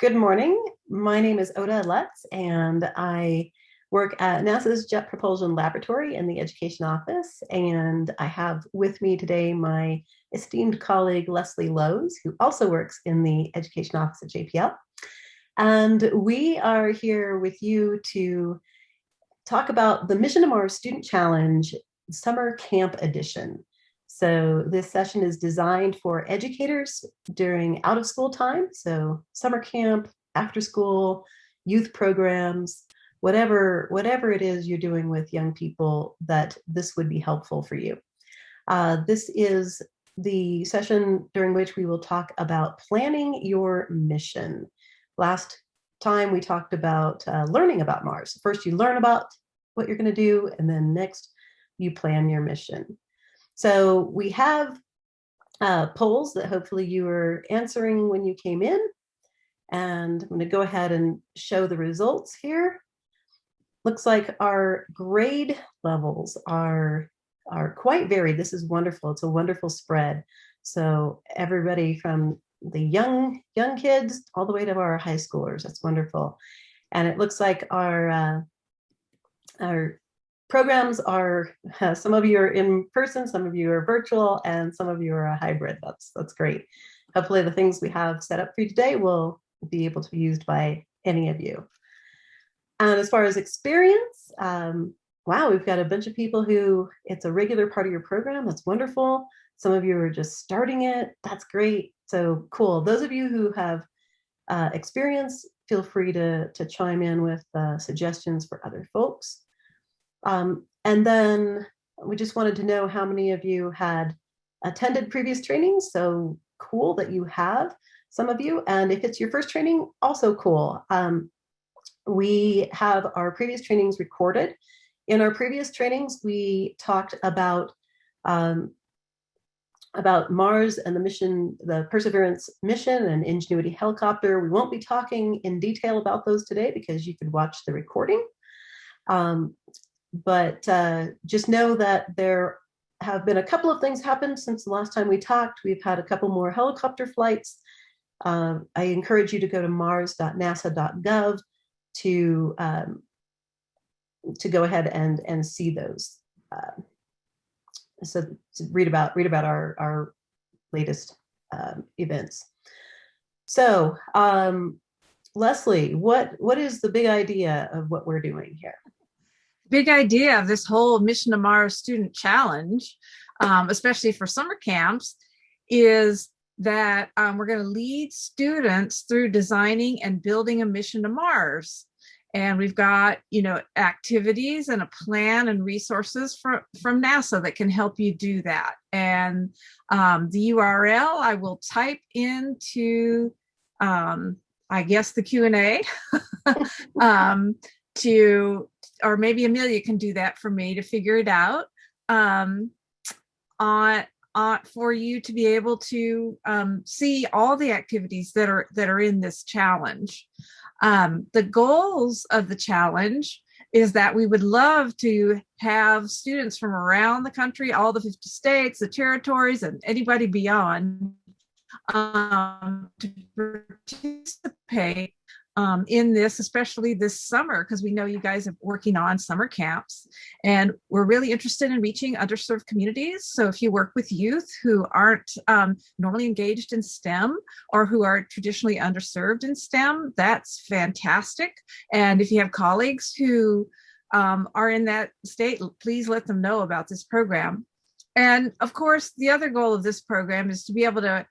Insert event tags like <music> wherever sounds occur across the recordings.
Good morning. My name is Ota Lutz, and I work at NASA's Jet Propulsion Laboratory in the Education Office. And I have with me today my esteemed colleague, Leslie Lowes, who also works in the Education Office at JPL. And we are here with you to talk about the Mission to Mars Student Challenge Summer Camp Edition. So this session is designed for educators during out of school time. So summer camp, after school, youth programs, whatever, whatever it is you're doing with young people that this would be helpful for you. Uh, this is the session during which we will talk about planning your mission. Last time we talked about uh, learning about Mars. First you learn about what you're gonna do and then next you plan your mission. So we have uh, polls that hopefully you were answering when you came in. And I'm going to go ahead and show the results here. Looks like our grade levels are, are quite varied. This is wonderful. It's a wonderful spread. So everybody from the young young kids all the way to our high schoolers. That's wonderful. And it looks like our uh, our programs are, <laughs> some of you are in person, some of you are virtual, and some of you are a hybrid. That's, that's great. Hopefully the things we have set up for you today will be able to be used by any of you. And as far as experience, um, wow, we've got a bunch of people who it's a regular part of your program. That's wonderful. Some of you are just starting it. That's great. So cool. Those of you who have uh, experience, feel free to, to chime in with uh, suggestions for other folks. Um, and then we just wanted to know how many of you had attended previous trainings. So cool that you have some of you. And if it's your first training, also cool. Um, we have our previous trainings recorded. In our previous trainings, we talked about um, about Mars and the mission, the Perseverance mission and Ingenuity helicopter. We won't be talking in detail about those today because you could watch the recording. Um, but uh, just know that there have been a couple of things happen since the last time we talked. We've had a couple more helicopter flights. Um, I encourage you to go to mars.nasa.gov to um, to go ahead and and see those. Uh, so read about read about our our latest um, events. So um, Leslie, what what is the big idea of what we're doing here? Big idea of this whole Mission to Mars Student Challenge, um, especially for summer camps, is that um, we're going to lead students through designing and building a mission to Mars. And we've got, you know, activities and a plan and resources from, from NASA that can help you do that. And um, the URL I will type into, um, I guess, the Q&A <laughs> um, to or maybe Amelia can do that for me to figure it out um, on, on for you to be able to um, see all the activities that are that are in this challenge. Um, the goals of the challenge is that we would love to have students from around the country, all the 50 states, the territories, and anybody beyond um, to participate um, in this, especially this summer, because we know you guys are working on summer camps and we're really interested in reaching underserved communities. So if you work with youth who aren't um, normally engaged in STEM or who are traditionally underserved in STEM, that's fantastic. And if you have colleagues who um, are in that state, please let them know about this program. And of course, the other goal of this program is to be able to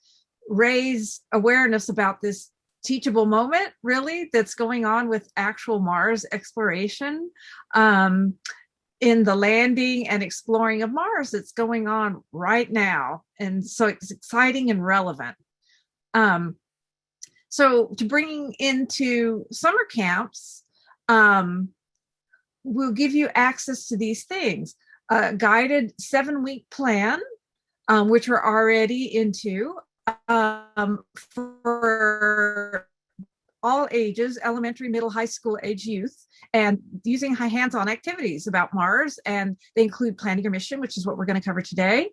raise awareness about this teachable moment really that's going on with actual Mars exploration um, in the landing and exploring of Mars that's going on right now. And so it's exciting and relevant. Um, so to bring into summer camps, um, we'll give you access to these things. A guided seven week plan, um, which we're already into, um, for all ages, elementary, middle, high school age youth, and using hands-on activities about Mars. And they include planning your mission, which is what we're going to cover today,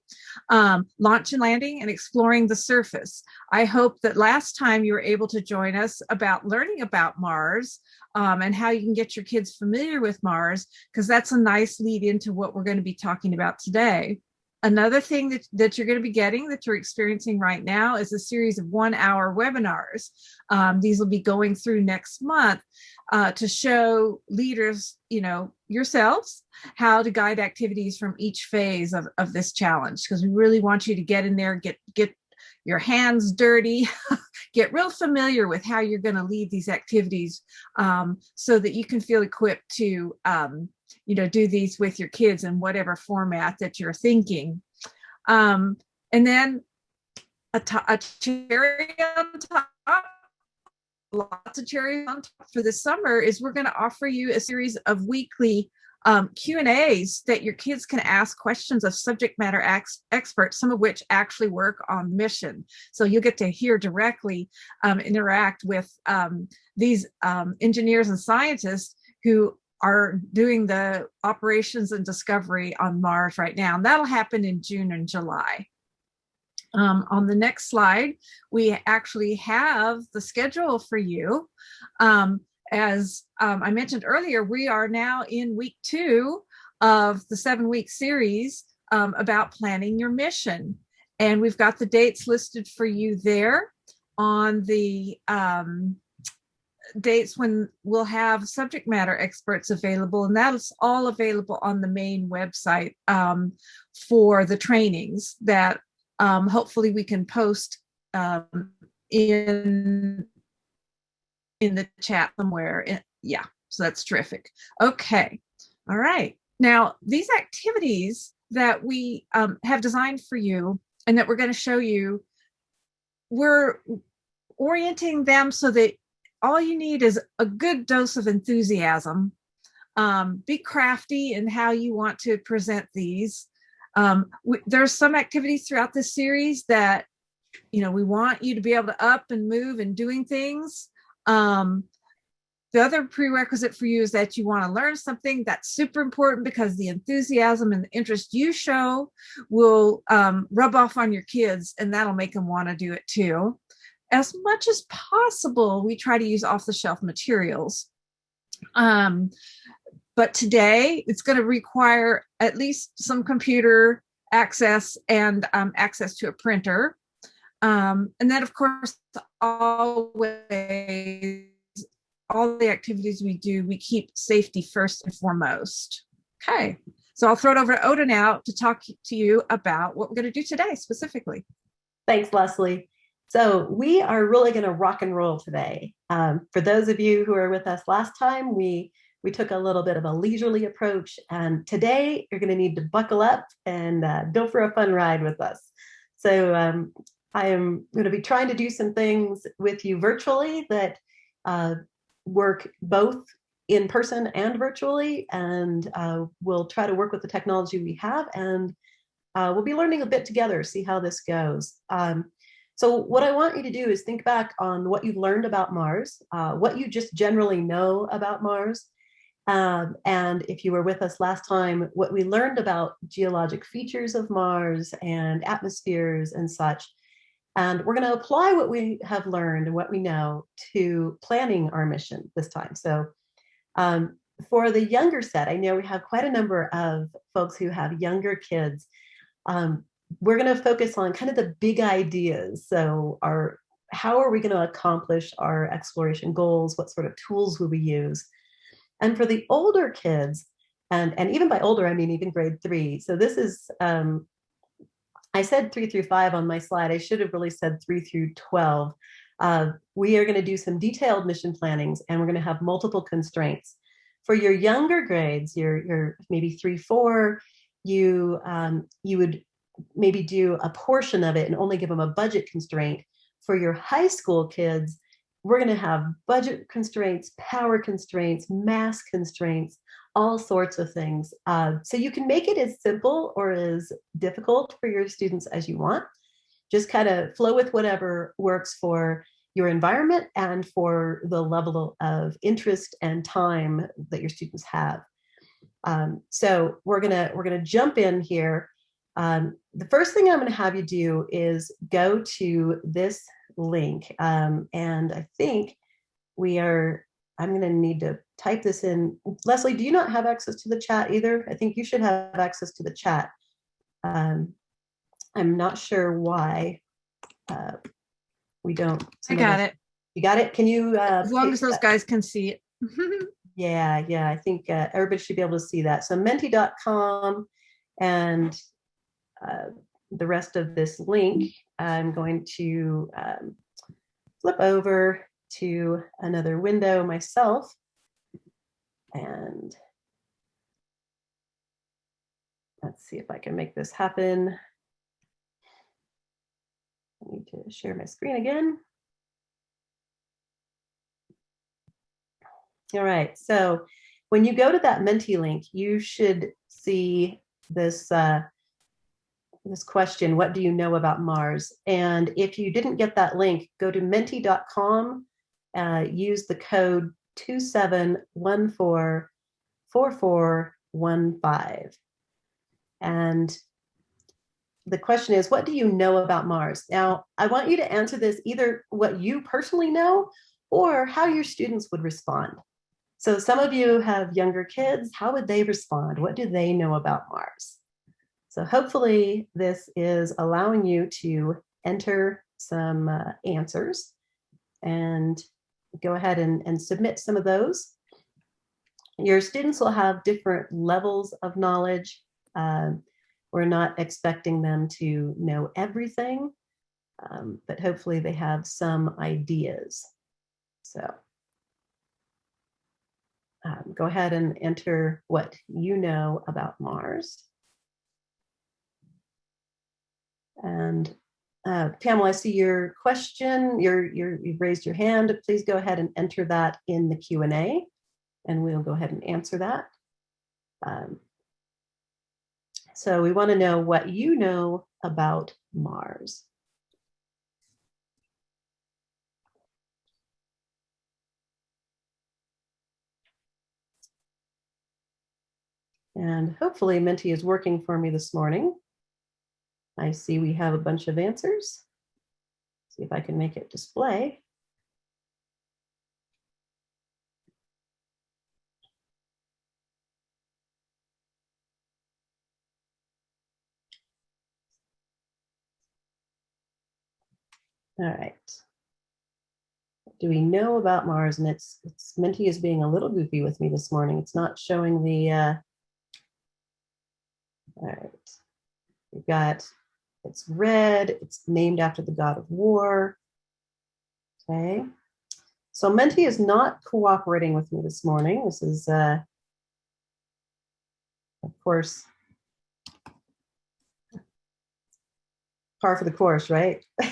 um, launch and landing, and exploring the surface. I hope that last time you were able to join us about learning about Mars um, and how you can get your kids familiar with Mars, because that's a nice lead into what we're going to be talking about today. Another thing that, that you're going to be getting that you're experiencing right now is a series of one hour webinars. Um, these will be going through next month uh, to show leaders, you know, yourselves, how to guide activities from each phase of, of this challenge. Because we really want you to get in there, get, get your hands dirty, <laughs> get real familiar with how you're going to lead these activities um, so that you can feel equipped to um, you know, do these with your kids in whatever format that you're thinking. Um, and then a, a cherry on top, lots of cherries on top for the summer is we're going to offer you a series of weekly um, Q and A's that your kids can ask questions of subject matter ex experts, some of which actually work on mission. So you'll get to hear directly um, interact with um, these um, engineers and scientists who are doing the operations and discovery on Mars right now. And that'll happen in June and July. Um, on the next slide, we actually have the schedule for you. Um, as um, I mentioned earlier, we are now in week two of the seven week series um, about planning your mission. And we've got the dates listed for you there on the um, dates when we'll have subject matter experts available, and that's all available on the main website um, for the trainings that um, hopefully we can post um, in in the chat somewhere. Yeah, so that's terrific. Okay, all right. Now, these activities that we um, have designed for you and that we're going to show you, we're orienting them so that all you need is a good dose of enthusiasm. Um, be crafty in how you want to present these. Um, there's some activities throughout this series that, you know, we want you to be able to up and move and doing things. Um, the other prerequisite for you is that you want to learn something that's super important because the enthusiasm and the interest you show will um, rub off on your kids and that'll make them want to do it too as much as possible, we try to use off the shelf materials. Um, but today it's going to require at least some computer access and um, access to a printer. Um, and then of course, always, all the activities we do, we keep safety first and foremost. Okay, so I'll throw it over to Ota now to talk to you about what we're going to do today specifically. Thanks, Leslie. So we are really going to rock and roll today. Um, for those of you who are with us last time, we we took a little bit of a leisurely approach, and today you're going to need to buckle up and uh, go for a fun ride with us. So um, I am going to be trying to do some things with you virtually that uh, work both in person and virtually, and uh, we'll try to work with the technology we have, and uh, we'll be learning a bit together, see how this goes. Um, so what I want you to do is think back on what you've learned about Mars, uh, what you just generally know about Mars, um, and if you were with us last time, what we learned about geologic features of Mars and atmospheres and such. And we're going to apply what we have learned and what we know to planning our mission this time. So um, for the younger set, I know we have quite a number of folks who have younger kids. Um, we're going to focus on kind of the big ideas. So our how are we going to accomplish our exploration goals? What sort of tools will we use? And for the older kids, and, and even by older, I mean even grade three. So this is, um, I said three through five on my slide. I should have really said three through 12. Uh, we are going to do some detailed mission plannings and we're going to have multiple constraints. For your younger grades, your, your maybe three, four, you, um, you would maybe do a portion of it and only give them a budget constraint. For your high school kids, we're going to have budget constraints, power constraints, mass constraints, all sorts of things. Uh, so you can make it as simple or as difficult for your students as you want. Just kind of flow with whatever works for your environment and for the level of interest and time that your students have. Um, so we're gonna we're gonna jump in here. Um, the first thing I'm gonna have you do is go to this link, um, and I think we are. I'm gonna need to type this in. Leslie, do you not have access to the chat either? I think you should have access to the chat. Um, I'm not sure why uh, we don't. I got it. You got it? Can you? uh, As long as those that- guys can see it. <laughs> yeah, yeah, I think uh, everybody should be able to see that. So menti.com and uh, the rest of this link, I'm going to um, flip over to another window myself. And let's see if I can make this happen. I need to share my screen again. All right, so when you go to that Menti link, you should see this uh, this question, what do you know about Mars? And if you didn't get that link, go to menti.com, uh, use the code 27144415. And the question is, what do you know about Mars? Now, I want you to answer this either what you personally know or how your students would respond. So some of you have younger kids. How would they respond? What do they know about Mars? So hopefully this is allowing you to enter some uh, answers and go ahead and, and submit some of those. Your students will have different levels of knowledge. Um, we're not expecting them to know everything, um, but hopefully they have some ideas. So um, go ahead and enter what you know about Mars. And uh, Pamela, I see your question. You're, you're, you've raised your hand. Please go ahead and enter that in the Q&A and we'll go ahead and answer that. Um, so we want to know what you know about Mars. And hopefully Menti is working for me this morning. I see we have a bunch of answers. See if I can make it display. All right. Do we know about Mars? And it's, it's Menti is being a little goofy with me this morning. It's not showing the, uh, all right. We've got, it's red, it's named after the god of war. Okay. So Menti is not cooperating with me this morning. This is, uh, of course, par for the course, right? <laughs>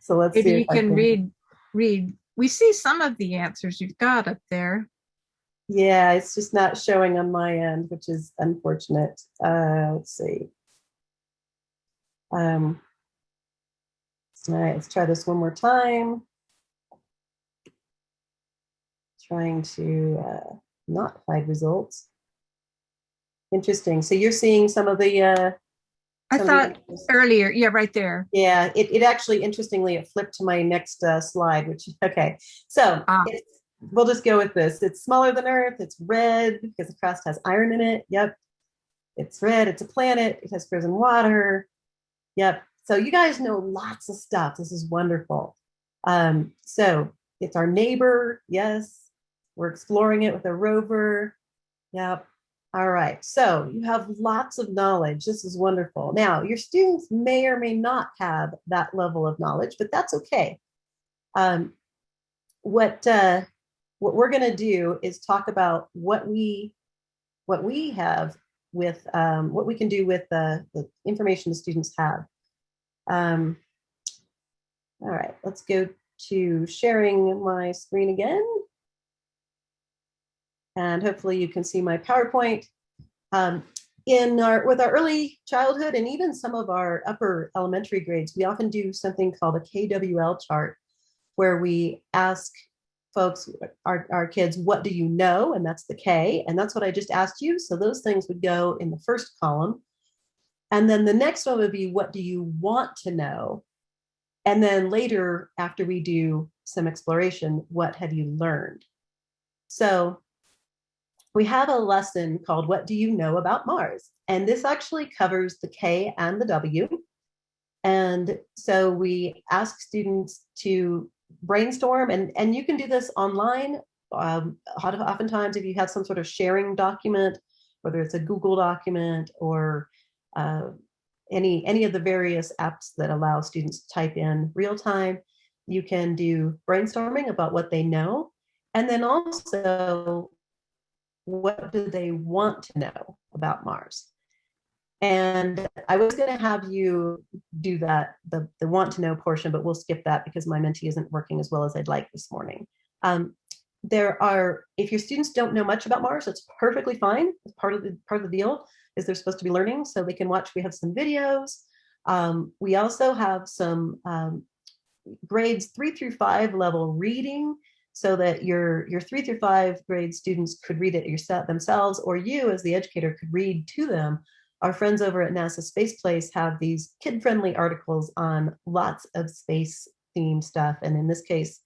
so let's see. Maybe if you I can read, read. We see some of the answers you've got up there. Yeah, it's just not showing on my end, which is unfortunate. Uh, let's see. Um, all right, let's try this one more time. Trying to uh, not hide results. Interesting. So you're seeing some of the. Uh, I the thought earlier, yeah, right there. Yeah, it, it actually, interestingly, it flipped to my next uh, slide, which, okay. So Ah. it's, we'll just go with this. It's smaller than Earth. It's red because the crust has iron in it. Yep. It's red. It's a planet. It has frozen water. Yep. So you guys know lots of stuff. This is wonderful. Um, so it's our neighbor. Yes. We're exploring it with a rover. Yep. All right. So you have lots of knowledge. This is wonderful. Now, your students may or may not have that level of knowledge, but that's okay. Um, what uh, what we're going to do is talk about what we what we have with um, what we can do with the, the information the students have. Um, all right, let's go to sharing my screen again. And hopefully you can see my PowerPoint. Um, in our with our early childhood and even some of our upper elementary grades, we often do something called a KWL chart, where we ask folks, our, our kids, what do you know? And that's the K. And that's what I just asked you. So those things would go in the first column. And then the next one would be, what do you want to know? And then later, after we do some exploration, what have you learned? So we have a lesson called What Do You Know About Mars? And this actually covers the K and the W. And so we ask students to brainstorm and, and you can do this online. Um, oftentimes, if you have some sort of sharing document, whether it's a Google document or uh, any, any of the various apps that allow students to type in real time, you can do brainstorming about what they know. And then also what do they want to know about Mars? And I was going to have you do that, the, the want to know portion, but we'll skip that because my Menti isn't working as well as I'd like this morning. Um, there are, if your students don't know much about Mars, it's perfectly fine. It's part of the part of the deal is they're supposed to be learning, so they can watch. We have some videos. Um, we also have some um, grades three through five level reading so that your, your three through five grade students could read it yourself themselves, or you as the educator could read to them. Our friends over at NASA Space Place have these kid-friendly articles on lots of space themed stuff. And in this case,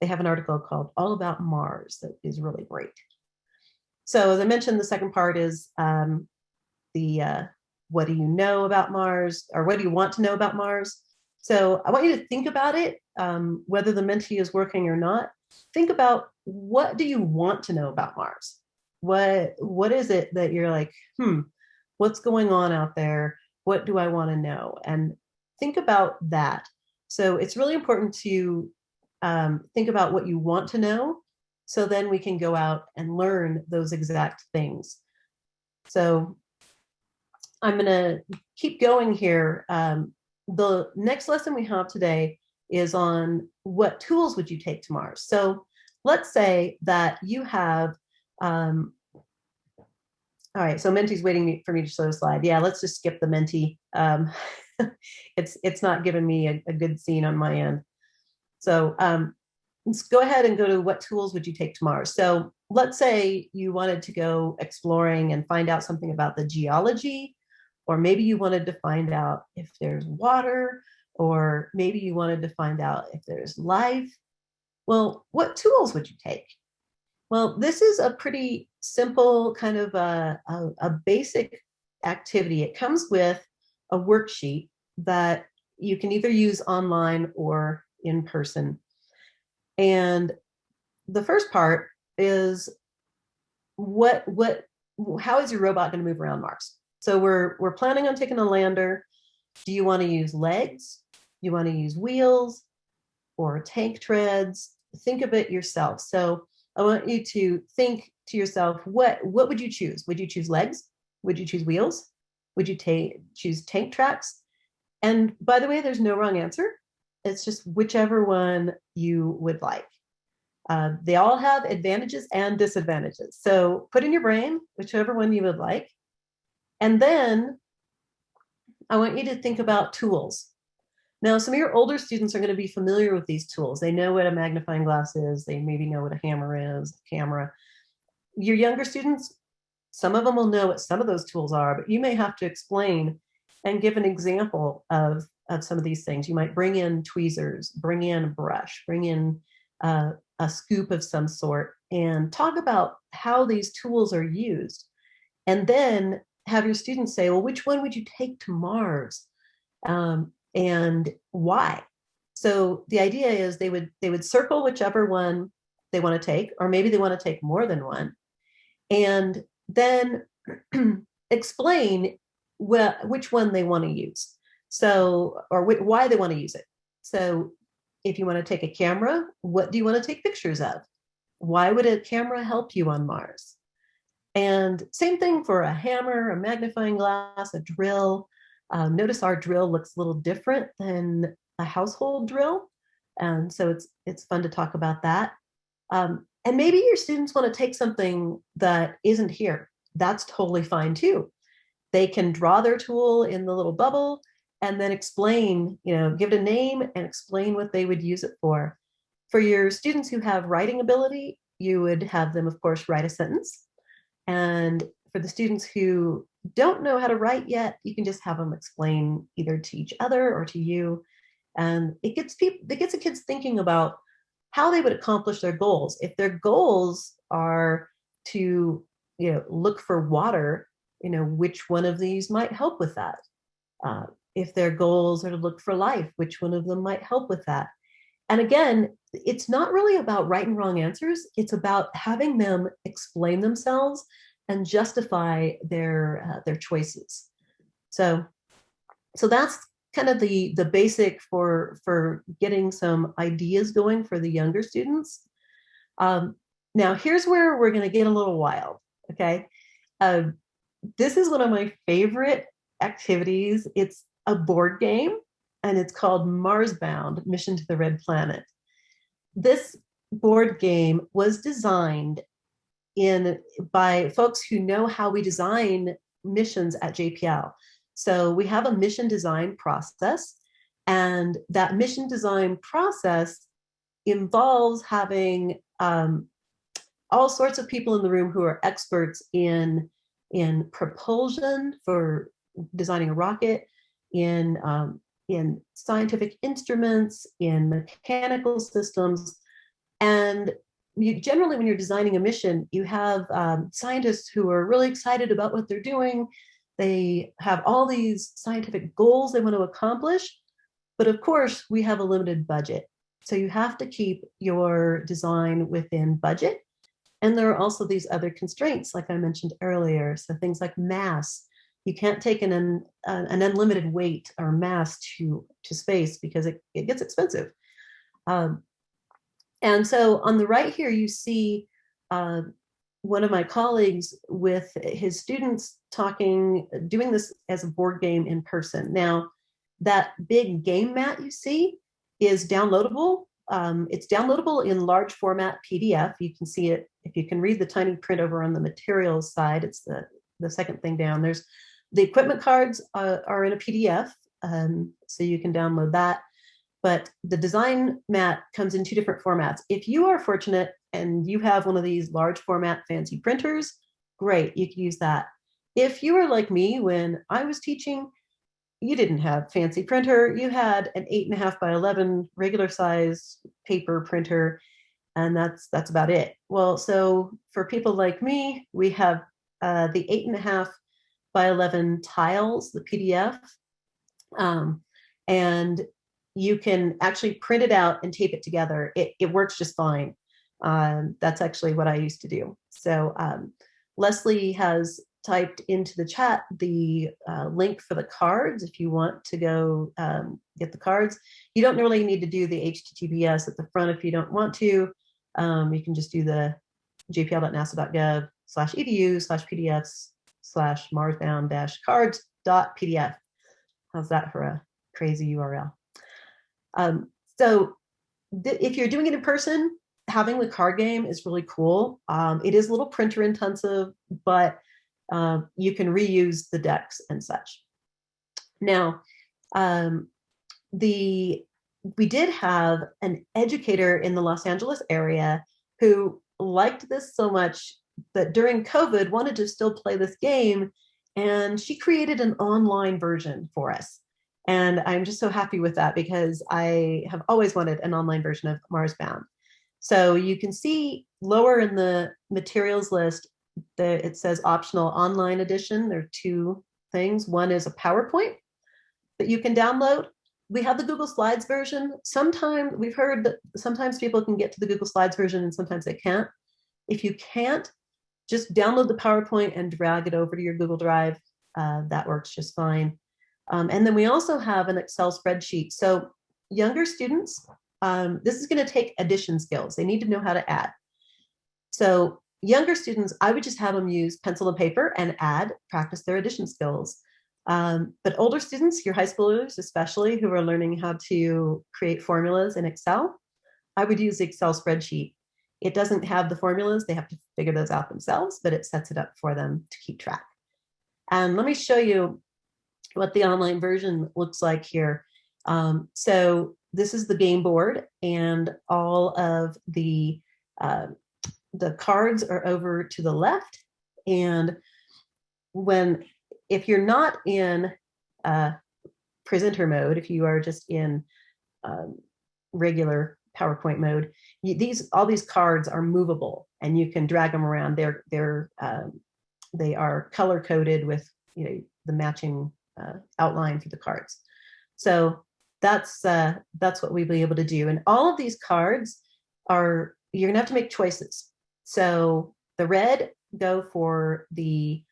they have an article called All About Mars that is really great. So as I mentioned, the second part is um, the uh, what do you know about Mars or what do you want to know about Mars? So I want you to think about it, um, whether the Menti is working or not. Think about what do you want to know about Mars? What what is it that you're like, hmm, what's going on out there? What do I want to know? And think about that. So it's really important to um, think about what you want to know so then we can go out and learn those exact things. So I'm going to keep going here. Um, the next lesson we have today is on what tools would you take to Mars. So let's say that you have, um, all right, so Menti's waiting for me to show the slide. Yeah, let's just skip the Menti. Um, <laughs> it's, it's not giving me a, a, good scene on my end. So um, let's go ahead and go to what tools would you take to Mars. So let's say you wanted to go exploring and find out something about the geology or maybe you wanted to find out if there's water, or maybe you wanted to find out if there's life. Well, what tools would you take? Well, this is a pretty simple kind of a, a, a basic activity. It comes with a worksheet that you can either use online or in person. And the first part is what what how is your robot going to move around Mars? So we're, we're planning on taking a lander. Do you want to use legs? You want to use wheels or tank treads? Think of it yourself. So I want you to think to yourself, what, what would you choose? Would you choose legs? Would you choose wheels? Would you choose tank tracks? And by the way, there's no wrong answer. It's just whichever one you would like. Uh, they all have advantages and disadvantages. So put in your brain whichever one you would like. And then I want you to think about tools. Now, some of your older students are going to be familiar with these tools. They know what a magnifying glass is. They maybe know what a hammer is, a camera. Your younger students, some of them will know what some of those tools are, but you may have to explain and give an example of, of some of these things. You might bring in tweezers, bring in a brush, bring in uh, a scoop of some sort, and talk about how these tools are used. And then have your students say, well, which one would you take to Mars? Um, and why? So the idea is they would they would circle whichever one they want to take, or maybe they want to take more than one, and then <clears throat> explain wh which one they want to use. So, or why they want to use it. So if you want to take a camera, what do you want to take pictures of? Why would a camera help you on Mars? And same thing for a hammer, a magnifying glass, a drill. Um, notice our drill looks a little different than a household drill. And so it's, it's fun to talk about that. Um, and maybe your students want to take something that isn't here. That's totally fine too. they can draw their tool in the little bubble and then explain, you know, give it a name and explain what they would use it for. For your students who have writing ability, you would have them, of course, write a sentence. And for the students who don't know how to write yet, you can just have them explain either to each other or to you. And it gets people, it gets the kids thinking about how they would accomplish their goals. If their goals are to, you know, look for water, you know, which one of these might help with that? Uh, if their goals are to look for life, which one of them might help with that? And again, it's not really about right and wrong answers. It's about having them explain themselves and justify their uh, their choices. So, so that's kind of the the basic for for getting some ideas going for the younger students. Um, now, here's where we're going to get a little wild. Okay, uh, this is one of my favorite activities. It's a board game, and it's called Mars Bound: Mission to the Red Planet. This board game was designed in by folks who know how we design missions at JPL. So we have a mission design process, and that mission design process involves having um, all sorts of people in the room who are experts in in propulsion for designing a rocket, in um, in scientific instruments, in mechanical systems, and you generally when you're designing a mission, you have um, scientists who are really excited about what they're doing. They have all these scientific goals they want to accomplish, but of course we have a limited budget. So you have to keep your design within budget. And there are also these other constraints, like I mentioned earlier. So things like mass, you can't take an, an, an unlimited weight or mass to, to space because it, it gets expensive. Um, and so on the right here, you see uh, one of my colleagues with his students talking, doing this as a board game in person. Now, that big game mat you see is downloadable. Um, it's downloadable in large format PDF. You can see it, if you can read the tiny print over on the materials side, it's the, the second thing down. There's the equipment cards uh, are in a PDF, um, so you can download that but the design mat comes in two different formats. If you are fortunate and you have one of these large format fancy printers, great, you can use that. If you were like me, when I was teaching, you didn't have fancy printer, you had an eight and a half by 11 regular size paper printer, and that's that's about it. Well, so for people like me, we have uh, the eight and a half by 11 tiles, the PDF, um, and you can actually print it out and tape it together. It, it works just fine. Um, that's actually what I used to do. So um, Leslie has typed into the chat the uh, link for the cards if you want to go um, get the cards. You don't really need to do the HTTPS at the front if you don't want to. Um, you can just do the jpl.nasa.gov slash edu slash pdfs slash marsbound dash cards dot pdf. How's that for a crazy URL? Um, so if you're doing it in person, having the card game is really cool. Um, it is a little printer intensive, but uh, you can reuse the decks and such. Now, um, the we did have an educator in the Los Angeles area who liked this so much that during COVID wanted to still play this game, and she created an online version for us. And I'm just so happy with that because I have always wanted an online version of Mars Bound. So you can see lower in the materials list that it says optional online edition. There are two things. One is a PowerPoint that you can download. We have the Google Slides version. Sometimes we've heard that sometimes people can get to the Google Slides version and sometimes they can't. If you can't, just download the PowerPoint and drag it over to your Google Drive. Uh, that works just fine. Um, and then we also have an Excel spreadsheet. So younger students, um, this is going to take addition skills. They need to know how to add. So younger students, I would just have them use pencil and paper and add, practice their addition skills. Um, but older students, your high schoolers especially, who are learning how to create formulas in Excel, I would use the Excel spreadsheet. It doesn't have the formulas, they have to figure those out themselves, but it sets it up for them to keep track. And let me show you what the online version looks like here. Um, so this is the game board and all of the uh, the cards are over to the left. And when if you're not in uh, presenter mode, if you are just in um, regular PowerPoint mode, you, these all these cards are movable and you can drag them around. They're they're um, they are color coded with you know the matching uh, outline for the cards. So that's uh, that's what we'll be able to do. And all of these cards are you're gonna have to make choices. So the red go for the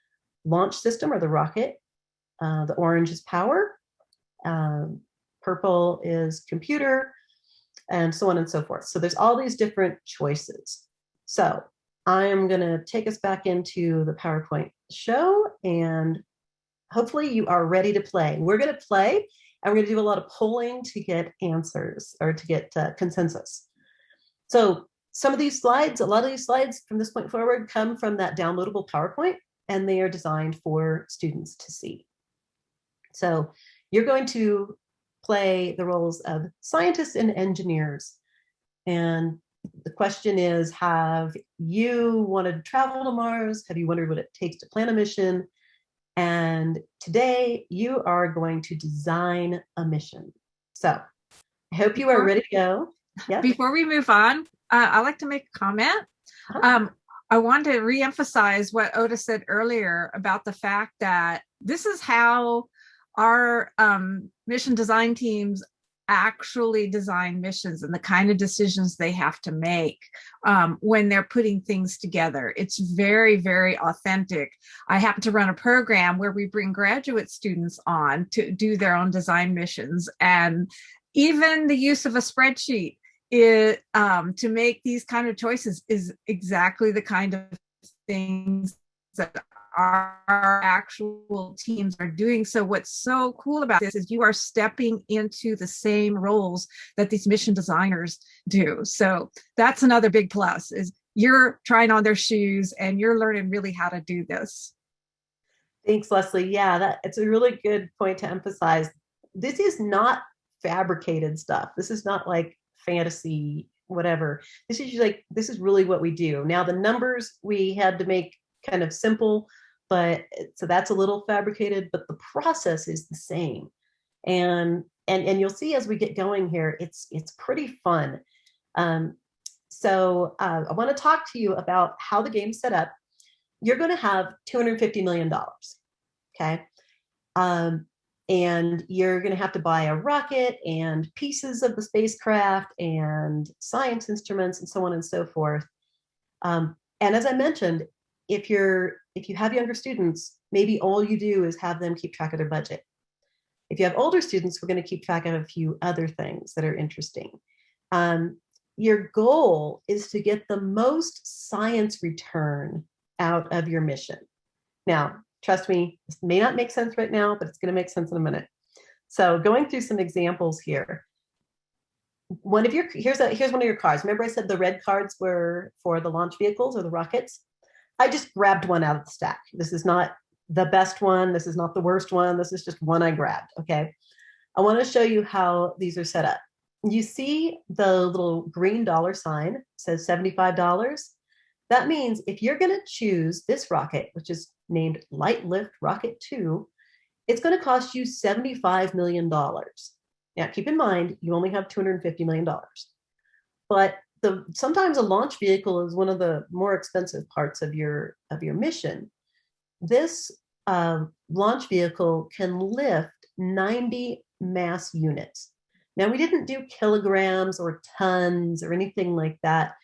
launch system or the rocket. Uh, the orange is power. Um, purple is computer and so on and so forth. So there's all these different choices. So I am to take us back into the PowerPoint show and hopefully you are ready to play. We're going to play and we're going to do a lot of polling to get answers or to get uh, consensus. So some of these slides, a lot of these slides from this point forward come from that downloadable PowerPoint and they are designed for students to see. So you're going to play the roles of scientists and engineers. And the question is, have you wanted to travel to Mars? Have you wondered what it takes to plan a mission? And today you are going to design a mission. So I hope you are ready to go. Yes. Before we move on, uh, I'd like to make a comment. Uh-huh. Um, I want to reemphasize what Ota said earlier about the fact that this is how our um, mission design teams actually design missions and the kind of decisions they have to make um, when they're putting things together. It's very, very authentic. I happen to run a program where we bring graduate students on to do their own design missions and even the use of a spreadsheet it, um, to make these kind of choices is exactly the kind of things that our actual teams are doing. So what's so cool about this is you are stepping into the same roles that these mission designers do. So that's another big plus is you're trying on their shoes and you're learning really how to do this. Thanks, Leslie. Yeah, that it's a really good point to emphasize. This is not fabricated stuff. This is not like fantasy, whatever. This is like, this is really what we do. Now the numbers we had to make kind of simple but so that's a little fabricated, but the process is the same. And and and you'll see as we get going here, it's it's pretty fun. Um, so uh, I want to talk to you about how the game's set up. You're going to have 250 million dollars, okay? Um, and you're going to have to buy a rocket and pieces of the spacecraft and science instruments and so on and so forth. Um, and as I mentioned, if you're if you have younger students, maybe all you do is have them keep track of their budget. If you have older students, we're going to keep track of a few other things that are interesting. Um, your goal is to get the most science return out of your mission. Now, trust me, this may not make sense right now, but it's going to make sense in a minute. So going through some examples here. One of your, here's, a, here's one of your cards. Remember I said the red cards were for the launch vehicles or the rockets? I just grabbed one out of the stack. This is not the best one. This is not the worst one. This is just one I grabbed, okay? I wanna show you how these are set up. You see the little green dollar sign says $75. That means if you're gonna choose this rocket, which is named Light Lift Rocket 2, it's gonna cost you $75 million. Now keep in mind, you only have $250 million. But the sometimes a launch vehicle is one of the more expensive parts of your of your mission. This um, launch vehicle can lift 90 mass units. Now we didn't do kilograms or tons or anything like that.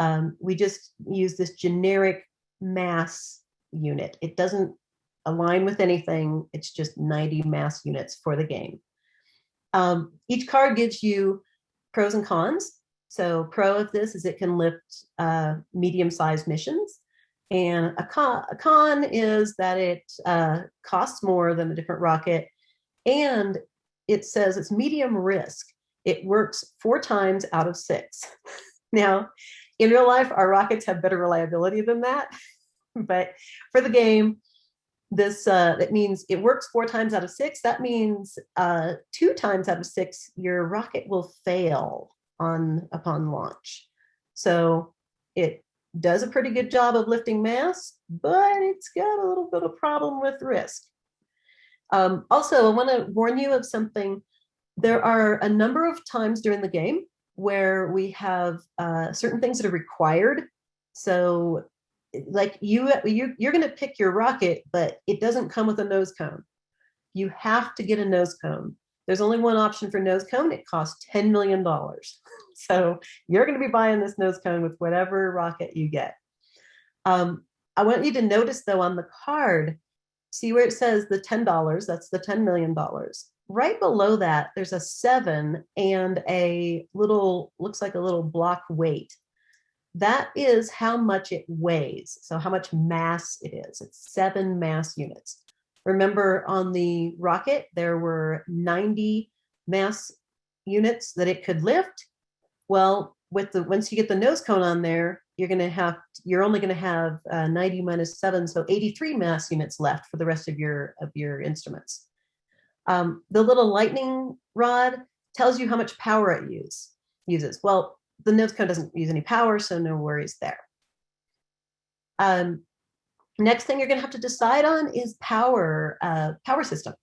Um, we just use this generic mass unit. It doesn't align with anything. It's just 90 mass units for the game. Um, each card gives you pros and cons. So pro of this is it can lift uh, medium-sized missions. And a con, a con, is that it uh, costs more than a different rocket. And it says it's medium risk. It works four times out of six. <laughs> now, in real life, our rockets have better reliability than that. <laughs> but for the game, this, uh, that means it works four times out of six. That means uh, two times out of six, your rocket will fail on upon launch. So it does a pretty good job of lifting mass, but it's got a little bit of problem with risk. Um, also, I want to warn you of something. There are a number of times during the game where we have uh, certain things that are required. So like you, you you're going to pick your rocket, but it doesn't come with a nose cone. You have to get a nose cone. There's only one option for nose cone. It costs $10 million. <laughs> So you're going to be buying this nose cone with whatever rocket you get. Um, I want you to notice though on the card, see where it says the $10, that's the $10 million. Right below that, there's a seven and a little, looks like a little block weight. That is how much it weighs. So how much mass it is. It's seven mass units. Remember on the rocket, there were 90 mass units that it could lift. Well, with the once you get the nose cone on there, you're going to have you're only going to have uh, 90 minus 7 so 83 mass units left for the rest of your of your instruments. Um, the little lightning rod tells you how much power it use, uses. Well the nose cone doesn't use any power so no worries there. Um, next thing you're going to have to decide on is power uh, power system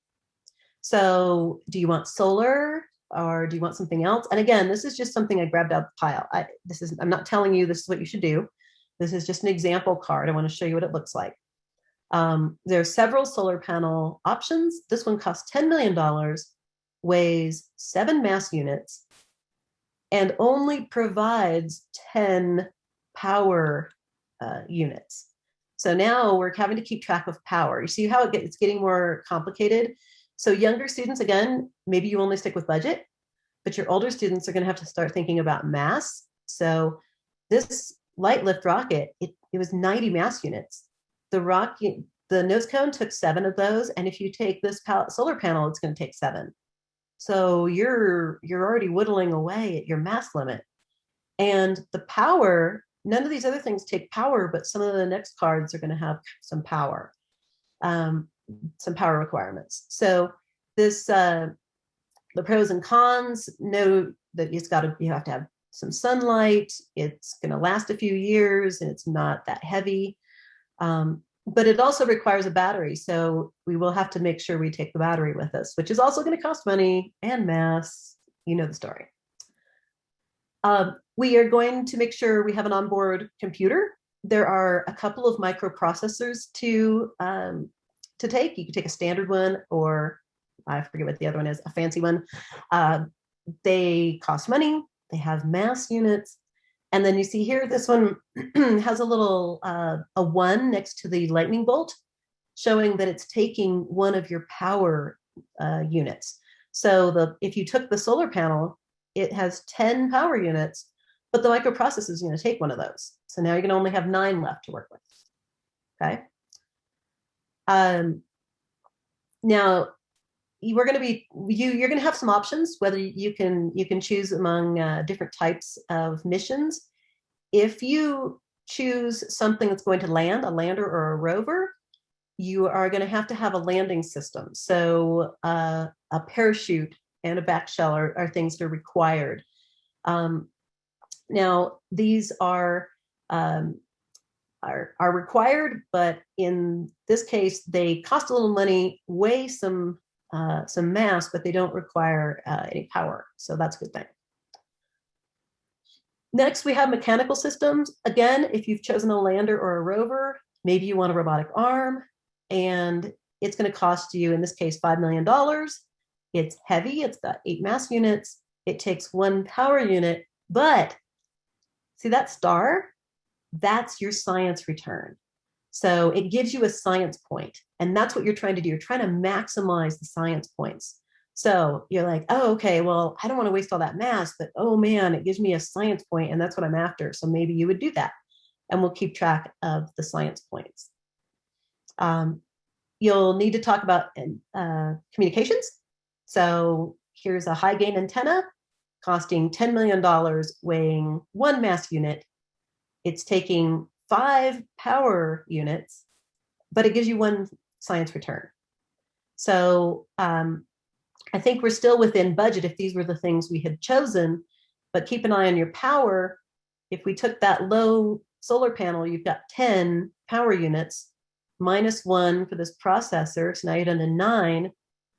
so do you want solar or do you want something else? And again, this is just something I grabbed out of the pile. I, this is, I'm not telling you this is what you should do. This is just an example card. I want to show you what it looks like. Um, there are several solar panel options. This one costs $10 million, weighs seven mass units, and only provides 10 power uh, units. So now we're having to keep track of power. You see how it gets, it's getting more complicated? So younger students, again, maybe you only stick with budget, but your older students are going to have to start thinking about mass. So this light lift rocket, it, it was 90 mass units. The rocket, the nose cone took seven of those. And if you take this solar panel, it's going to take seven. So you're, you're already whittling away at your mass limit. And the power, none of these other things take power, but some of the next cards are going to have some power. Um, some power requirements. So this, uh, the pros and cons, know that it's got to, you have to have some sunlight, it's going to last a few years and it's not that heavy. Um, but it also requires a battery. So we will have to make sure we take the battery with us, which is also going to cost money and mass. You know the story. Um, we are going to make sure we have an onboard computer. There are a couple of microprocessors to um, to take. You can take a standard one or I forget what the other one is, a fancy one. Uh, they cost money, they have mass units. And then you see here, this one <clears throat> has a little, uh, a one next to the lightning bolt, showing that it's taking one of your power uh, units. So the if you took the solar panel, it has 10 power units, but the microprocessor is going to take one of those. So now you're going to only have nine left to work with. Okay. Um, now, we're going to be you you're going to have some options whether you can you can choose among uh, different types of missions if you choose something that's going to land a lander or a rover you are going to have to have a landing system so uh, a parachute and a back shell are, are things that are required um, now these are um, are, are required, but in this case, they cost a little money, weigh some, uh, some mass, but they don't require uh, any power. So that's a good thing. Next, we have mechanical systems. Again, if you've chosen a lander or a rover, maybe you want a robotic arm, and it's going to cost you, in this case, $5 million. It's heavy, it's got eight mass units, it takes one power unit, but see that star? that's your science return. So it gives you a science point, and that's what you're trying to do. You're trying to maximize the science points. So you're like, oh, okay, well, I don't want to waste all that mass, but oh man, it gives me a science point, and that's what I'm after. So maybe you would do that, and we'll keep track of the science points. Um, you'll need to talk about uh, communications. So here's a high gain antenna costing $10 million, weighing one mass unit, it's taking five power units, but it gives you one science return. So um, I think we're still within budget if these were the things we had chosen, but keep an eye on your power. If we took that low solar panel, you've got 10 power units, minus one for this processor, so now you're down to nine,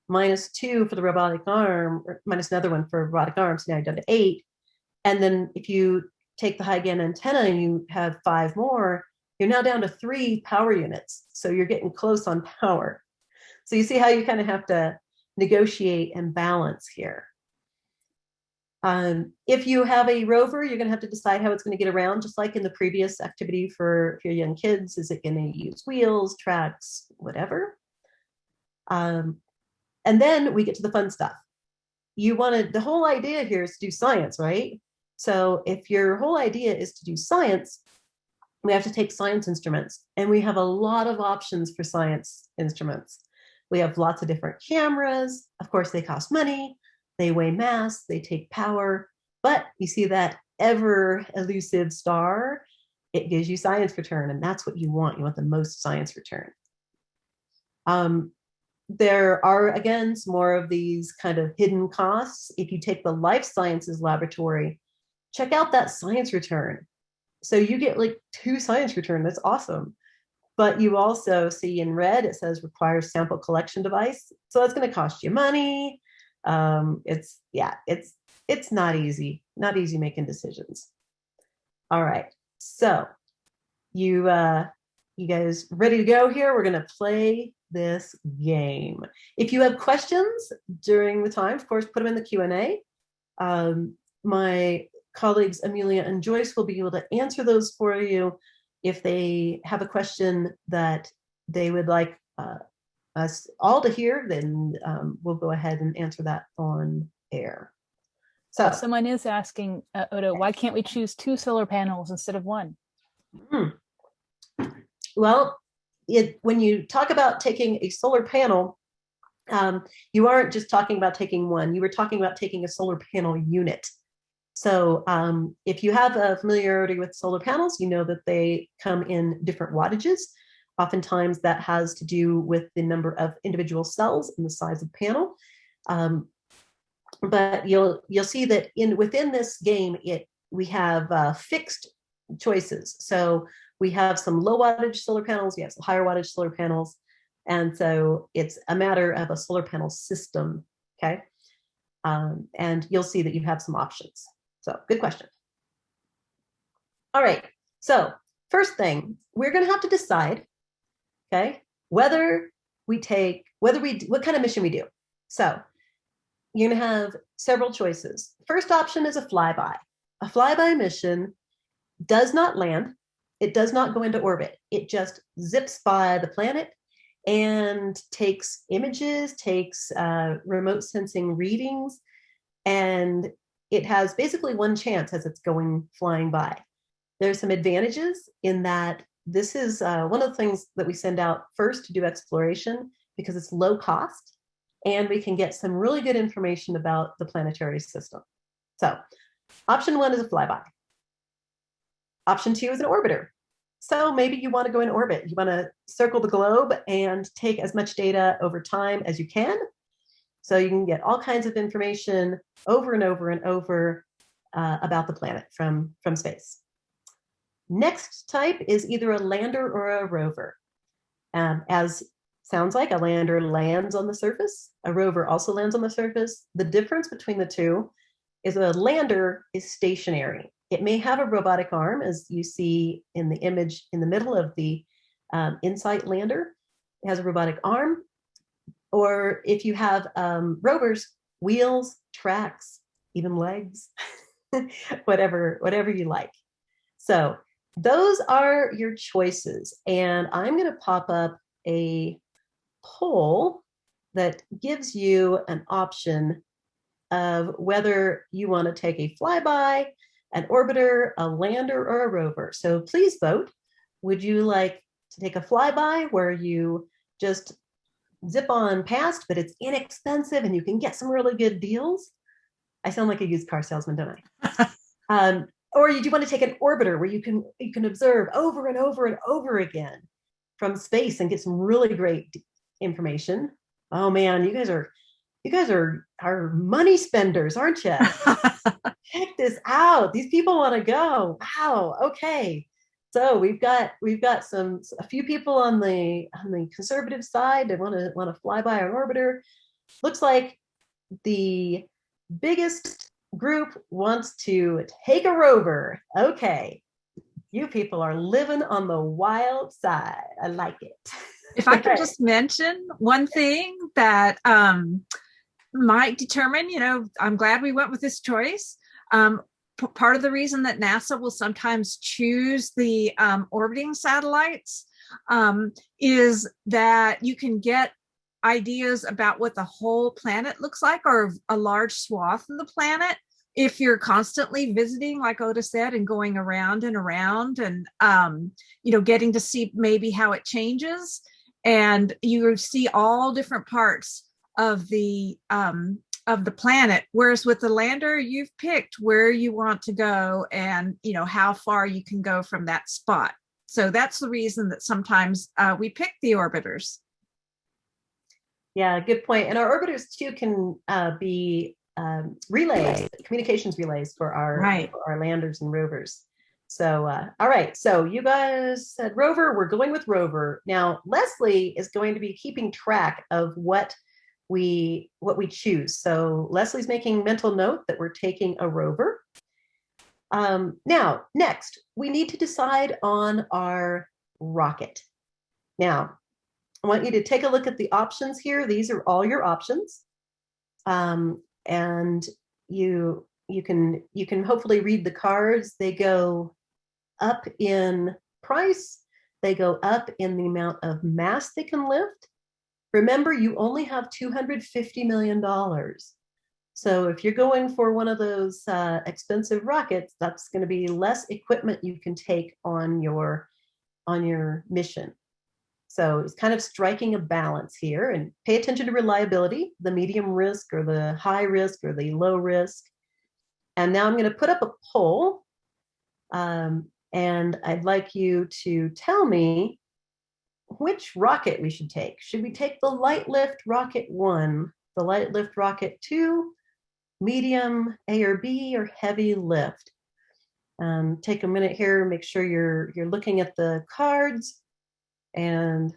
minus two for the robotic arm, minus another one for robotic arms, now you're down to eight. And then if you take the high gain antenna and you have five more, you're now down to three power units. So you're getting close on power. So you see how you kind of have to negotiate and balance here. Um, if you have a rover, you're going to have to decide how it's going to get around, just like in the previous activity for, for your young kids. Is it going to use wheels, tracks, whatever? Um, and then we get to the fun stuff. You want to, the whole idea here is to do science, right? So if your whole idea is to do science, we have to take science instruments and we have a lot of options for science instruments. We have lots of different cameras. Of course, they cost money, they weigh mass, they take power, but you see that ever elusive star, it gives you science return and that's what you want. You want the most science return. Um, there are, again, some more of these kind of hidden costs. If you take the life sciences laboratory, check out that science return. So you get like two science return. That's awesome. But you also see in red, it says requires sample collection device. So that's going to cost you money. Um, it's, yeah, it's, it's not easy, not easy making decisions. All right. So you, uh, you guys ready to go here? We're going to play this game. If you have questions during the time, of course, put them in the Q&A. Um, my colleagues Amelia and Joyce will be able to answer those for you. If they have a question that they would like uh, us all to hear, then um, we'll go ahead and answer that on air. So someone is asking, uh, Ota, why can't we choose two solar panels instead of one? Hmm. Well, it, when you talk about taking a solar panel, um, you aren't just talking about taking one, you were talking about taking a solar panel unit. So um, if you have a familiarity with solar panels, you know that they come in different wattages. Oftentimes that has to do with the number of individual cells and the size of panel. Um, but you'll you'll see that in within this game, it we have uh, fixed choices. So we have some low wattage solar panels, we have some higher wattage solar panels. And so it's a matter of a solar panel system, okay? Um, and you'll see that you have some options. So good question. All right, so first thing, we're gonna have to decide, okay, whether we take, whether we, what kind of mission we do. So you're gonna have several choices. First option is a flyby. A flyby mission does not land, it does not go into orbit. It just zips by the planet and takes images, takes uh, remote sensing readings, and it has basically one chance as it's going flying by. There's some advantages in that this is uh, one of the things that we send out first to do exploration because it's low cost and we can get some really good information about the planetary system. So option one is a flyby. Option two is an orbiter. So maybe you want to go in orbit. You want to circle the globe and take as much data over time as you can so you can get all kinds of information over and over and over uh, about the planet from, from space. Next type is either a lander or a rover. Um, as sounds like a lander lands on the surface, a rover also lands on the surface. The difference between the two is a lander is stationary. It may have a robotic arm, as you see in the image in the middle of the um, InSight lander. It has a robotic arm, or if you have um, rovers, wheels, tracks, even legs, <laughs> whatever, whatever you like. So those are your choices. And I'm going to pop up a poll that gives you an option of whether you want to take a flyby, an orbiter, a lander, or a rover. So please vote. Would you like to take a flyby where you just zip on past, but it's inexpensive and you can get some really good deals. I sound like a used car salesman, don't I? <laughs> um, or you do want to take an orbiter where you can you can observe over and over and over again from space and get some really great information. Oh man, you guys are you guys are are money spenders, aren't you? <laughs> Check this out. These people want to go. Wow. Okay. So we've got we've got some a few people on the on the conservative side that want to want to fly by our orbiter. Looks like the biggest group wants to take a rover. Okay. You people are living on the wild side. I like it. If I could <laughs> just mention one thing that um, might determine, you know, I'm glad we went with this choice. Um, part of the reason that NASA will sometimes choose the um, orbiting satellites um, is that you can get ideas about what the whole planet looks like or a large swath of the planet if you're constantly visiting like Ota said and going around and around and um, you know getting to see maybe how it changes and you see all different parts of the um, of the planet whereas with the lander you've picked where you want to go and you know how far you can go from that spot. So that's the reason that sometimes uh, we pick the orbiters. Yeah good point and our orbiters too can uh, be um, relays communications relays for our right. for our landers and rovers. So uh, all right so you guys said rover we're going with rover. Now leslie is going to be keeping track of what we what we choose. So Leslie's making mental note that we're taking a rover. Um, now, next, we need to decide on our rocket. Now, I want you to take a look at the options here. These are all your options. Um, and you you can you can hopefully read the cards. They go up in price, they go up in the amount of mass they can lift, Remember, you only have $250 million. So if you're going for one of those uh, expensive rockets, that's going to be less equipment you can take on your on your mission. So it's kind of striking a balance here and pay attention to reliability, the medium risk or the high risk or the low risk. And now I'm going to put up a poll. Um, and I'd like you to tell me which rocket we should take. Should we take the light lift rocket one, the light lift rocket two, medium A or B, or heavy lift? Um, take a minute here, make sure you're you're looking at the cards and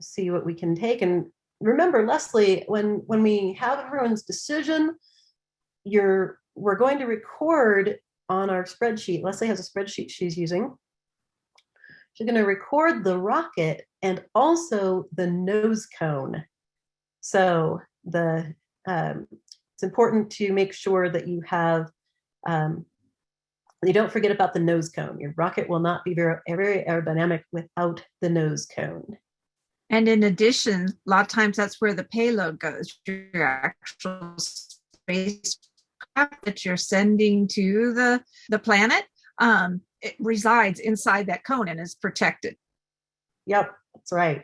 see what we can take. And remember, Leslie, when when we have everyone's decision, you're we're going to record on our spreadsheet. Leslie has a spreadsheet she's using She's going to record the rocket and also the nose cone. So the um, it's important to make sure that you have um, you don't forget about the nose cone. Your rocket will not be very, very aerodynamic without the nose cone. And in addition, a lot of times that's where the payload goes. Your actual spacecraft that you're sending to the the planet. Um, it resides inside that cone and is protected. Yep, that's right.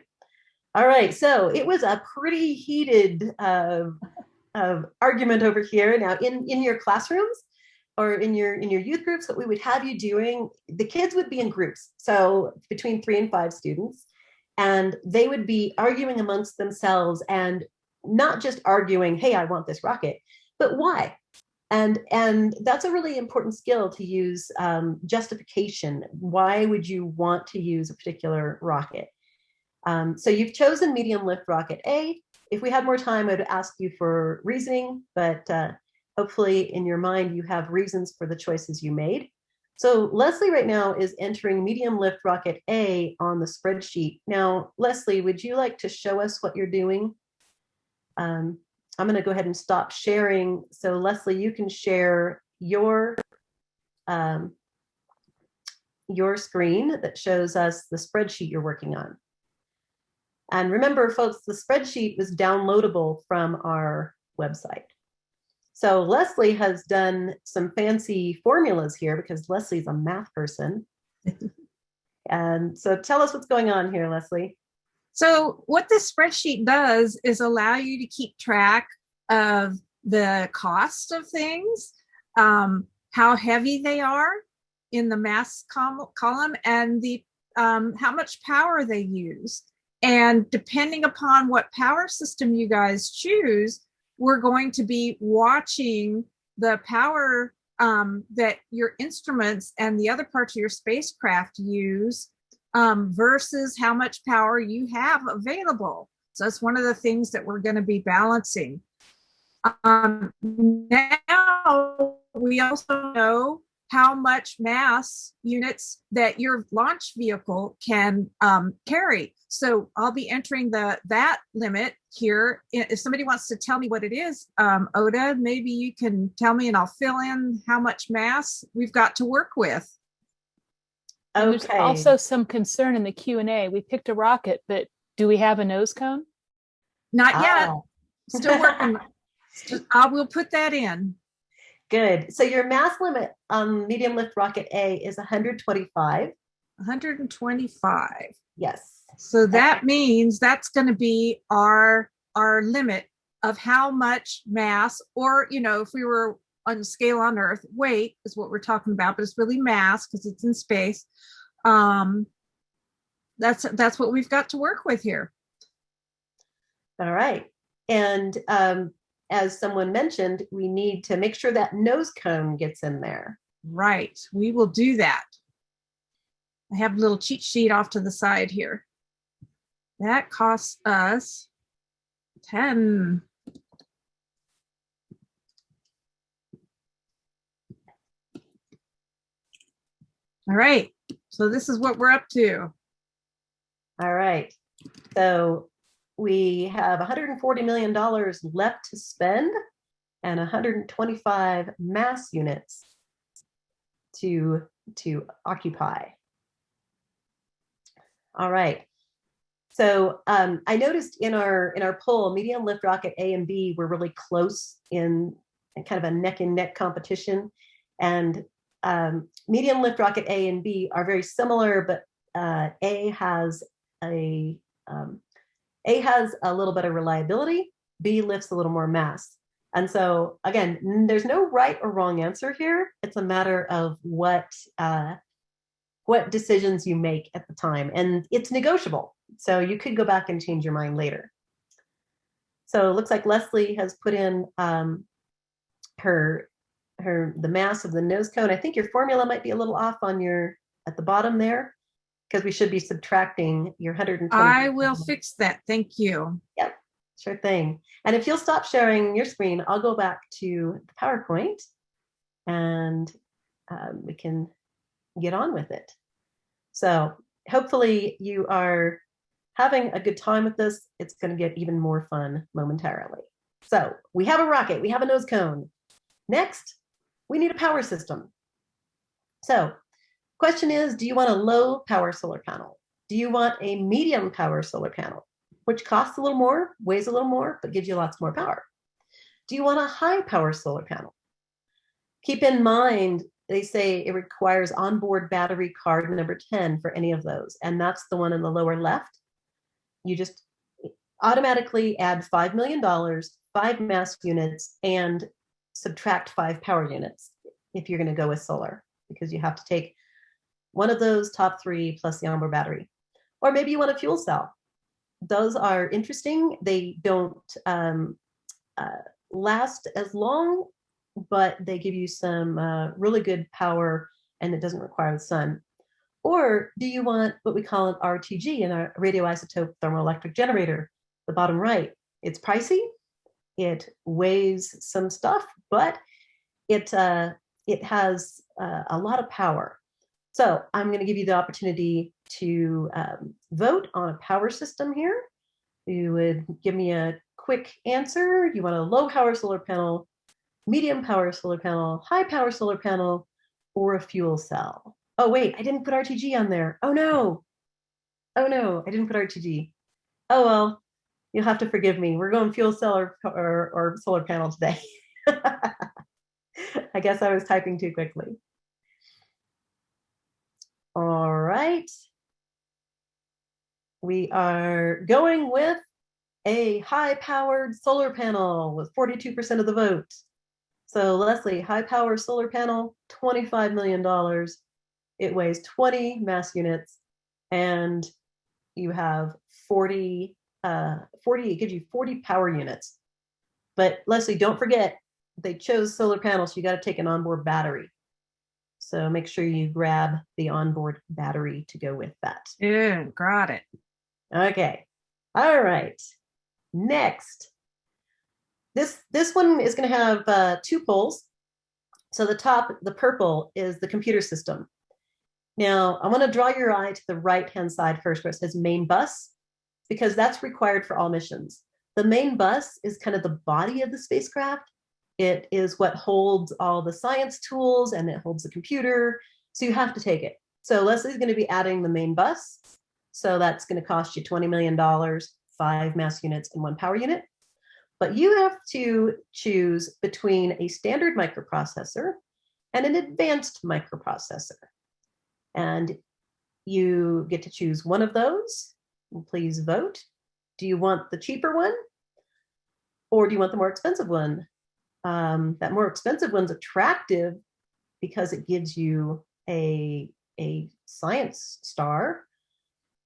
All right, so it was a pretty heated uh, uh, argument over here. Now, in in your classrooms or in your in your youth groups, what we would have you doing, the kids would be in groups, so between three and five students, and they would be arguing amongst themselves and not just arguing, "Hey, I want this rocket," but why? And and that's a really important skill to use um, justification. Why would you want to use a particular rocket? Um, so you've chosen medium lift rocket a. If we had more time i'd ask you for reasoning but uh, hopefully in your mind you have reasons for the choices you made. So leslie right now is entering medium lift rocket a on the spreadsheet. Now leslie would you like to show us what you're doing? Um, I'm going to go ahead and stop sharing. So Leslie, you can share your um, your screen that shows us the spreadsheet you're working on. And remember, folks, the spreadsheet was downloadable from our website. So Leslie has done some fancy formulas here because Leslie's a math person. <laughs> and so tell us what's going on here, Leslie. So what this spreadsheet does is allow you to keep track of the cost of things, um, how heavy they are in the mass column, and the um, how much power they use. And depending upon what power system you guys choose, we're going to be watching the power um, that your instruments and the other parts of your spacecraft use um, versus how much power you have available. So that's one of the things that we're going to be balancing. Um, now we also know how much mass units that your launch vehicle can um, carry. So I'll be entering the that limit here. If somebody wants to tell me what it is, um, Ota, maybe you can tell me and I'll fill in how much mass we've got to work with. And There's also some concern in the Q and A. We picked a rocket, but do we have a nose cone? Not yet, Ah, still working. <laughs> I will put that in. Good. So your mass limit on medium lift rocket A is 125. 125. Yes. So that means that's going to be our our limit of how much mass, or you know, if we were on scale on Earth, weight is what we're talking about, but it's really mass because it's in space. Um, that's that's what we've got to work with here. All right. And um, as someone mentioned, we need to make sure that nose cone gets in there. Right, we will do that. I have a little cheat sheet off to the side here. That costs us 10. All right, so this is what we're up to. All right. So we have $140 million left to spend and 125 mass units to, to occupy. All right. So um, I noticed in our in our poll, medium lift rocket A and B were really close in, in kind of a neck and neck competition, and um, medium lift rocket A and B are very similar, but uh, A has a um, A has a little better reliability. B lifts a little more mass. And so again, there's no right or wrong answer here. It's a matter of what uh, what decisions you make at the time, and it's negotiable. So you could go back and change your mind later. So it looks like Leslie has put in um, her her the mass of the nose cone. I think your formula might be a little off on your at the bottom there because we should be subtracting your 120. I will fix that. Thank you. Yep, sure thing. And if you'll stop sharing your screen, I'll go back to the PowerPoint and um, we can get on with it. So hopefully you are having a good time with this. It's going to get even more fun momentarily. So we have a rocket, we have a nose cone. Next, we need a power system. So question is, do you want a low power solar panel? Do you want a medium power solar panel? which costs a little more, weighs a little more, but gives you lots more power. Do you want a high power solar panel? Keep in mind, they say it requires onboard battery card number 10 for any of those, and that's the one in the lower left. You just automatically add $5 million, five mass units, and subtract five power units if you're going to go with solar, because you have to take one of those top three plus the onboard battery. Or maybe you want a fuel cell those are interesting. They don't um, uh, last as long, but they give you some uh, really good power and it doesn't require the sun. Or do you want what we call an RTG, a radioisotope thermoelectric generator? The bottom right. It's pricey. It weighs some stuff, but it uh, it has uh, a lot of power. So I'm going to give you the opportunity to um, vote on a power system here. You would give me a quick answer. You want a low power solar panel, medium power solar panel, high power solar panel, or a fuel cell. Oh, wait, I didn't put RTG on there. Oh, no. Oh, no, I didn't put RTG. Oh, well, you'll have to forgive me. We're going fuel cell or, or, or solar panel today. <laughs> I guess I was typing too quickly. All right. We are going with a high-powered solar panel with 42% of the vote. So Leslie, high-power solar panel, $25 million. It weighs 20 mass units and you have 40, uh, 40, it gives you 40 power units. But Leslie, don't forget, they chose solar panels, so you got to take an onboard battery. So make sure you grab the onboard battery to go with that. Yeah, got it. Okay. All right. Next. This this one is going to have uh, two polls. So the top, the purple, is the computer system. Now, I want to draw your eye to the right-hand side first where it says main bus, because that's required for all missions. The main bus is kind of the body of the spacecraft. It is what holds all the science tools and it holds the computer. So you have to take it. So Leslie's going to be adding the main bus. So that's going to cost you $20 million, five mass units, and one power unit. But you have to choose between a standard microprocessor and an advanced microprocessor. And you get to choose one of those. Please vote. Do you want the cheaper one? Or do you want the more expensive one? Um, that more expensive one's attractive because it gives you a, a science star,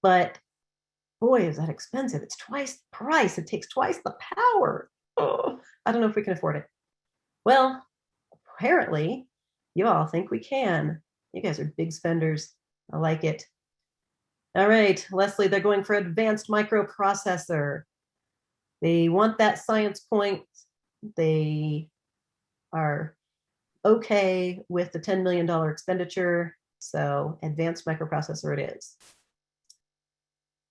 but boy, is that expensive. It's twice the price. It takes twice the power. Oh, I don't know if we can afford it. Well, apparently you all think we can. You guys are big spenders. I like it. All right, Leslie, they're going for advanced microprocessor. They want that science point. They are okay with the $10 million expenditure. So advanced microprocessor it is.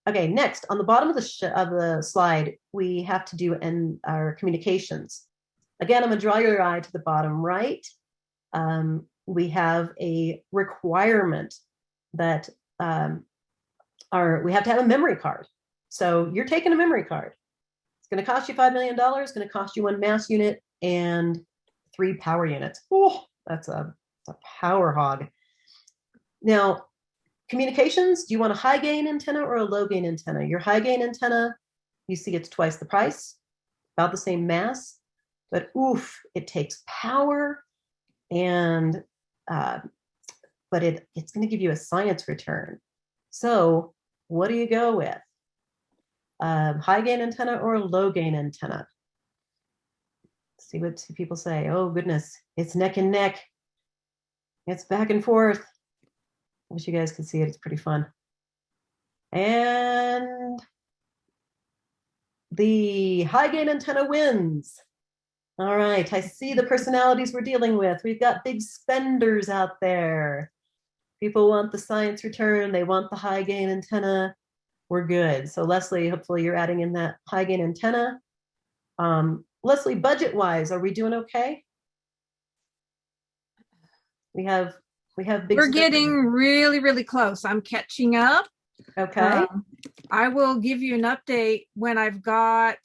Okay, next on the bottom of the of the slide, we have to do in our communications. Again, I'm gonna draw your eye to the bottom right. Um, we have a requirement that um, are we have to have a memory card. So you're taking a memory card. It's going to cost you $5 million, it's going to cost you one mass unit and three power units. Oh, that's a, a power hog. Now, communications, do you want a high gain antenna or a low gain antenna? Your high gain antenna, you see it's twice the price, about the same mass, but oof, it takes power and uh, but it, it's going to give you a science return. So what do you go with? Um, high gain antenna or low gain antenna? See what people say. Oh goodness, it's neck and neck. It's back and forth. I wish you guys could see it. It's pretty fun. And the high gain antenna wins. All right, I see the personalities we're dealing with. We've got big spenders out there. People want the science return, they want the high gain antenna. We're good. So Leslie, hopefully you're adding in that high gain antenna. Um, Leslie, budget wise, are we doing okay? We have we have big We're getting really, really close. I'm catching up. okay. Um, I will give you an update when I've got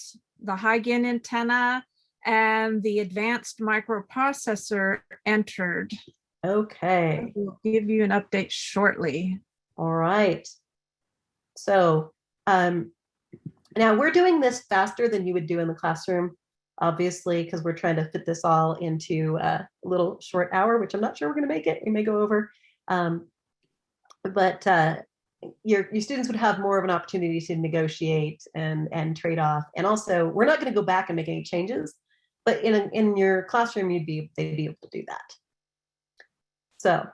the high gain antenna and the advanced microprocessor entered. Okay. We'll give you an update shortly. All right. So um, now we're doing this faster than you would do in the classroom, obviously, because we're trying to fit this all into a little short hour, which I'm not sure we're going to make it. We may go over. Um, but uh, your, your students would have more of an opportunity to negotiate and, and trade off. And also, we're not going to go back and make any changes, but in, a, in your classroom, you'd be, they'd be able to do that. So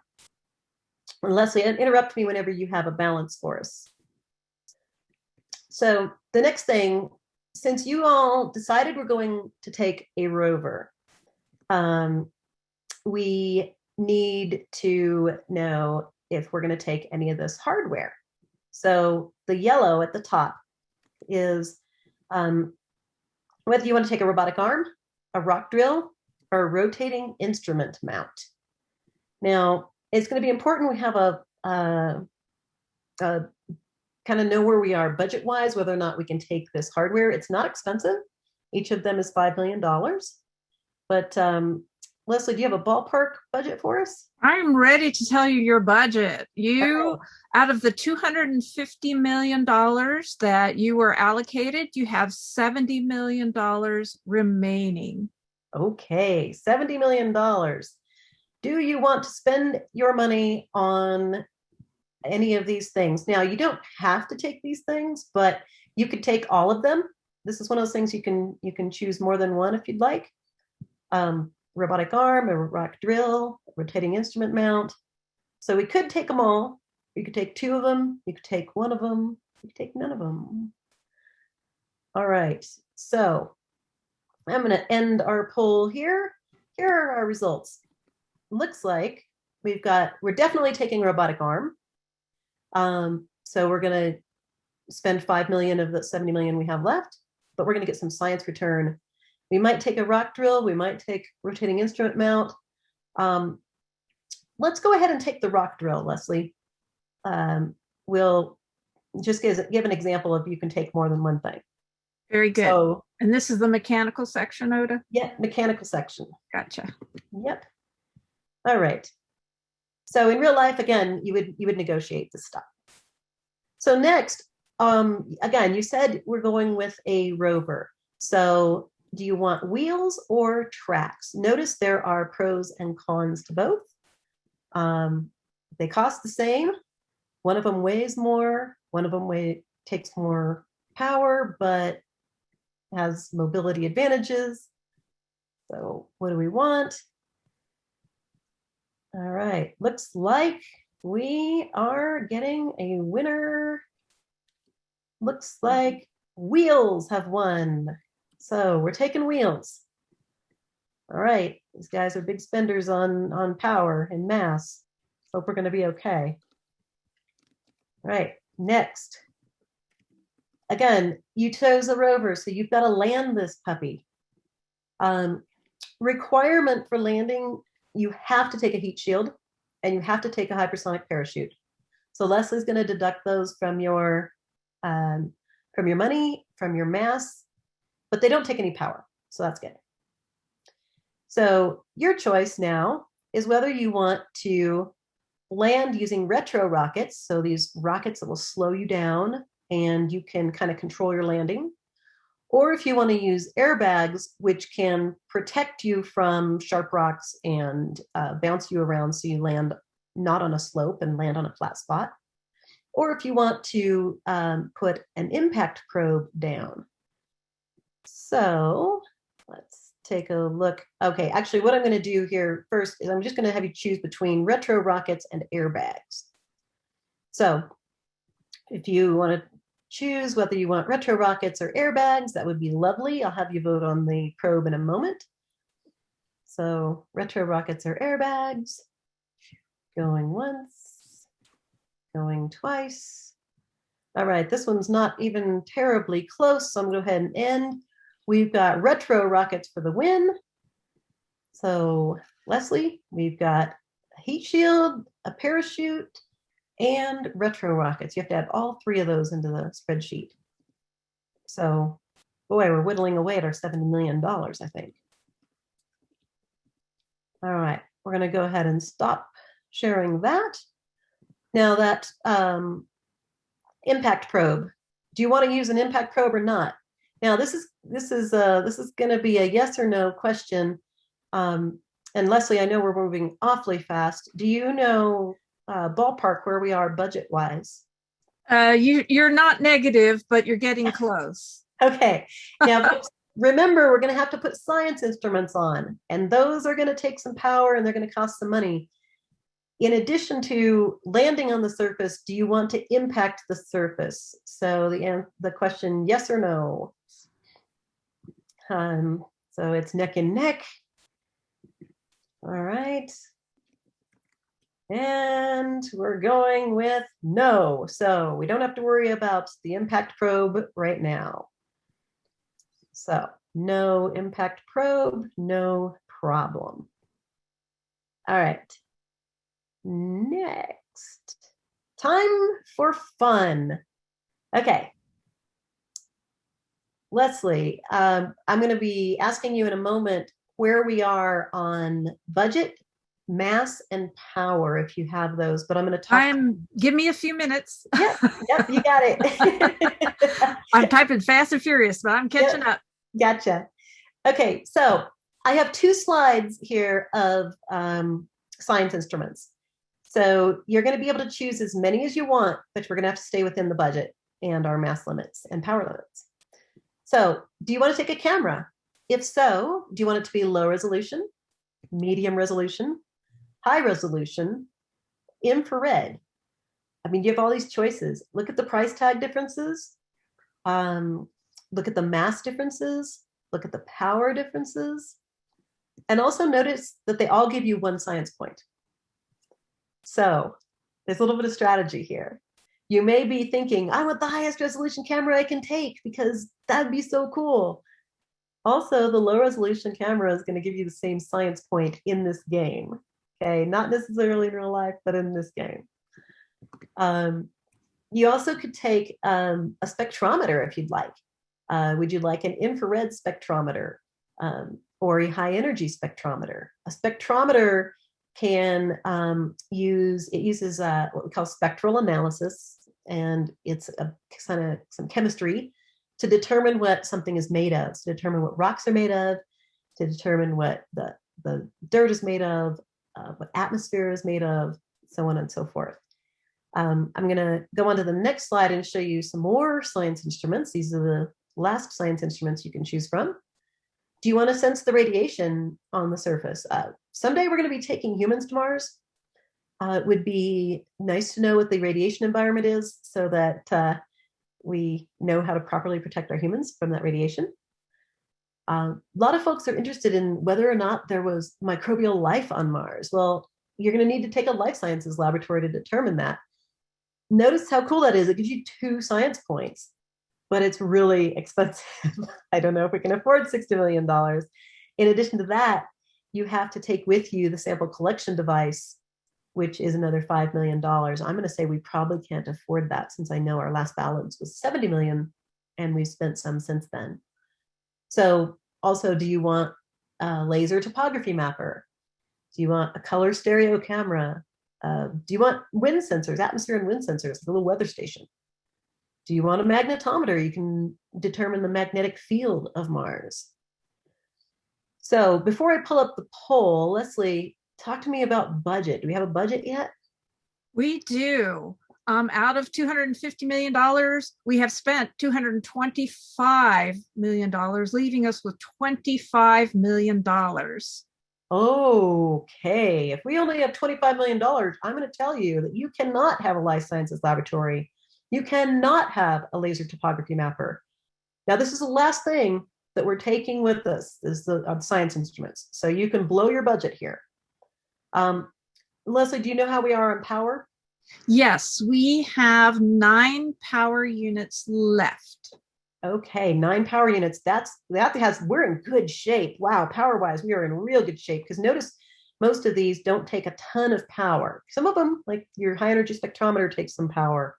Leslie, interrupt me whenever you have a balance for us. So the next thing, since you all decided we're going to take a rover, um, we need to know if we're going to take any of this hardware. So the yellow at the top is um, whether you want to take a robotic arm, a rock drill, or a rotating instrument mount. Now, it's going to be important we have a, a, a kind of know where we are budget wise, whether or not we can take this hardware. It's not expensive. Each of them is $5 million. But um, Leslie, do you have a ballpark budget for us? I'm ready to tell you your budget. You, out of the $250 million that you were allocated, you have $70 million remaining. Okay, $70 million. Do you want to spend your money on any of these things. Now, you don't have to take these things, but you could take all of them. This is one of those things you can you can choose more than one if you'd like. Um, robotic arm, a rock drill, rotating instrument mount. So we could take them all. You could take two of them. You could take one of them. You could take none of them. All right. So I'm going to end our poll here. Here are our results. Looks like we've got, we're definitely taking robotic arm. Um, so we're going to spend 5 million of the 70 million we have left, but we're going to get some science return. We might take a rock drill. We might take rotating instrument mount. Um, let's go ahead and take the rock drill, Leslie. Um, we'll just give, give an example of you can take more than one thing. Very good. So and this is the mechanical section, Ota? yeah, mechanical section. Gotcha. Yep. All right. So in real life, again, you would you would negotiate this stuff. So next, um, again, you said we're going with a rover. So do you want wheels or tracks? Notice there are pros and cons to both. Um, they cost the same. One of them weighs more. One of them weigh, takes more power, but has mobility advantages. So what do we want? All right, looks like we are getting a winner. Looks like wheels have won. So we're taking wheels. All right, these guys are big spenders on, on power and mass. Hope we're gonna be okay. All right, next. Again, you chose a rover, so you've got to land this puppy. Um, requirement for landing, you have to take a heat shield and you have to take a hypersonic parachute. So Leslie's going to deduct those from your um, from your money, from your mass, but they don't take any power. So that's good. So your choice now is whether you want to land using retro rockets. So these rockets that will slow you down and you can kind of control your landing. Or if you want to use airbags, which can protect you from sharp rocks and uh, bounce you around so you land not on a slope and land on a flat spot. Or if you want to um, put an impact probe down. So let's take a look. Okay, actually what I'm gonna do here first is I'm just gonna have you choose between retro rockets and airbags. So if you wanna choose whether you want retro rockets or airbags, that would be lovely. I'll have you vote on the probe in a moment. So retro rockets or airbags, going once, going twice. All right, this one's not even terribly close, so I'm gonna go ahead and end. We've got retro rockets for the win. So Leslie, we've got a heat shield, a parachute, and retro rockets. You have to add all three of those into the spreadsheet. So, boy, we're whittling away at our $70 million, I think. All right, we're going to go ahead and stop sharing that. Now that um, impact probe, do you want to use an impact probe or not? Now this is this is uh, this is going to be a yes or no question. Um, and Leslie, I know we're moving awfully fast. Do you know uh, ballpark where we are budget wise? Uh, you you're not negative, but you're getting <laughs> close. Okay. Now <laughs> remember, we're going to have to put science instruments on, and those are going to take some power and they're going to cost some money. In addition to landing on the surface, do you want to impact the surface? So the the question, yes or no. Um, so it's neck and neck. All right. And we're going with no. So we don't have to worry about the impact probe right now. So no impact probe, no problem. All right. Next, time for fun. Okay. Leslie, um, I'm going to be asking you in a moment where we are on budget mass and power if you have those but i'm going to talk I'm give me a few minutes. yep, yep you got it <laughs> I'm typing fast and furious, but I'm catching up. gotcha okay so i have two slides here of um, science instruments So you're going to be able to choose as many as you want, but we're going to have to stay within the budget and our mass limits and power limits. So do you want to take a camera? If so, do you want it to be low resolution, medium resolution, high resolution, infrared? I mean, you have all these choices. Look at the price tag differences. Um, look at the mass differences. Look at the power differences. And also notice that they all give you one science point. So there's a little bit of strategy here. You may be thinking, I want the highest resolution camera I can take because that'd be so cool. Also, the low resolution camera is going to give you the same science point in this game. Okay, not necessarily in real life, but in this game. Um, you also could take um, a spectrometer if you'd like. Uh, would you like an infrared spectrometer um, or a high energy spectrometer? A spectrometer can um, use, it uses uh, what we call spectral analysis, and it's a kind of some chemistry to determine what something is made of, to determine what rocks are made of, to determine what the, the dirt is made of, uh, what atmosphere is made of, so on and so forth. Um, I'm going to go on to the next slide and show you some more science instruments. These are the last science instruments you can choose from. Do you want to sense the radiation on the surface? Uh, someday we're going to be taking humans to Mars. Uh, it would be nice to know what the radiation environment is so that uh, we know how to properly protect our humans from that radiation. Um, a lot of folks are interested in whether or not there was microbial life on Mars. Well, you're going to need to take a life sciences laboratory to determine that. Notice how cool that is. It gives you two science points, but it's really <laughs> expensive. I don't know if we can afford $60 million. In addition to that, you have to take with you the sample collection device, which is another $5 million. I'm going to say we probably can't afford that since I know our last balance was 70 million and we've spent some since then. So also, do you want a laser topography mapper? Do you want a color stereo camera? Uh, do you want wind sensors, atmosphere and wind sensors, a little weather station? Do you want a magnetometer? You can determine the magnetic field of Mars. So before I pull up the poll, Leslie, talk to me about budget. Do we have a budget yet? We do. Um, out of $250 million, we have spent $225 million, leaving us with $25 million. Okay, if we only have $25 million, I'm going to tell you that you cannot have a life sciences laboratory. You cannot have a laser topography mapper. Now, this is the last thing that we're taking with us is the uh, science instruments. So you can blow your budget here. Um, Leslie, do you know how we are on power? Yes, we have nine power units left. Okay, nine power units. That's that has we're in good shape. Wow, power wise, we are in real good shape because notice most of these don't take a ton of power. Some of them, like your high energy spectrometer, takes some power.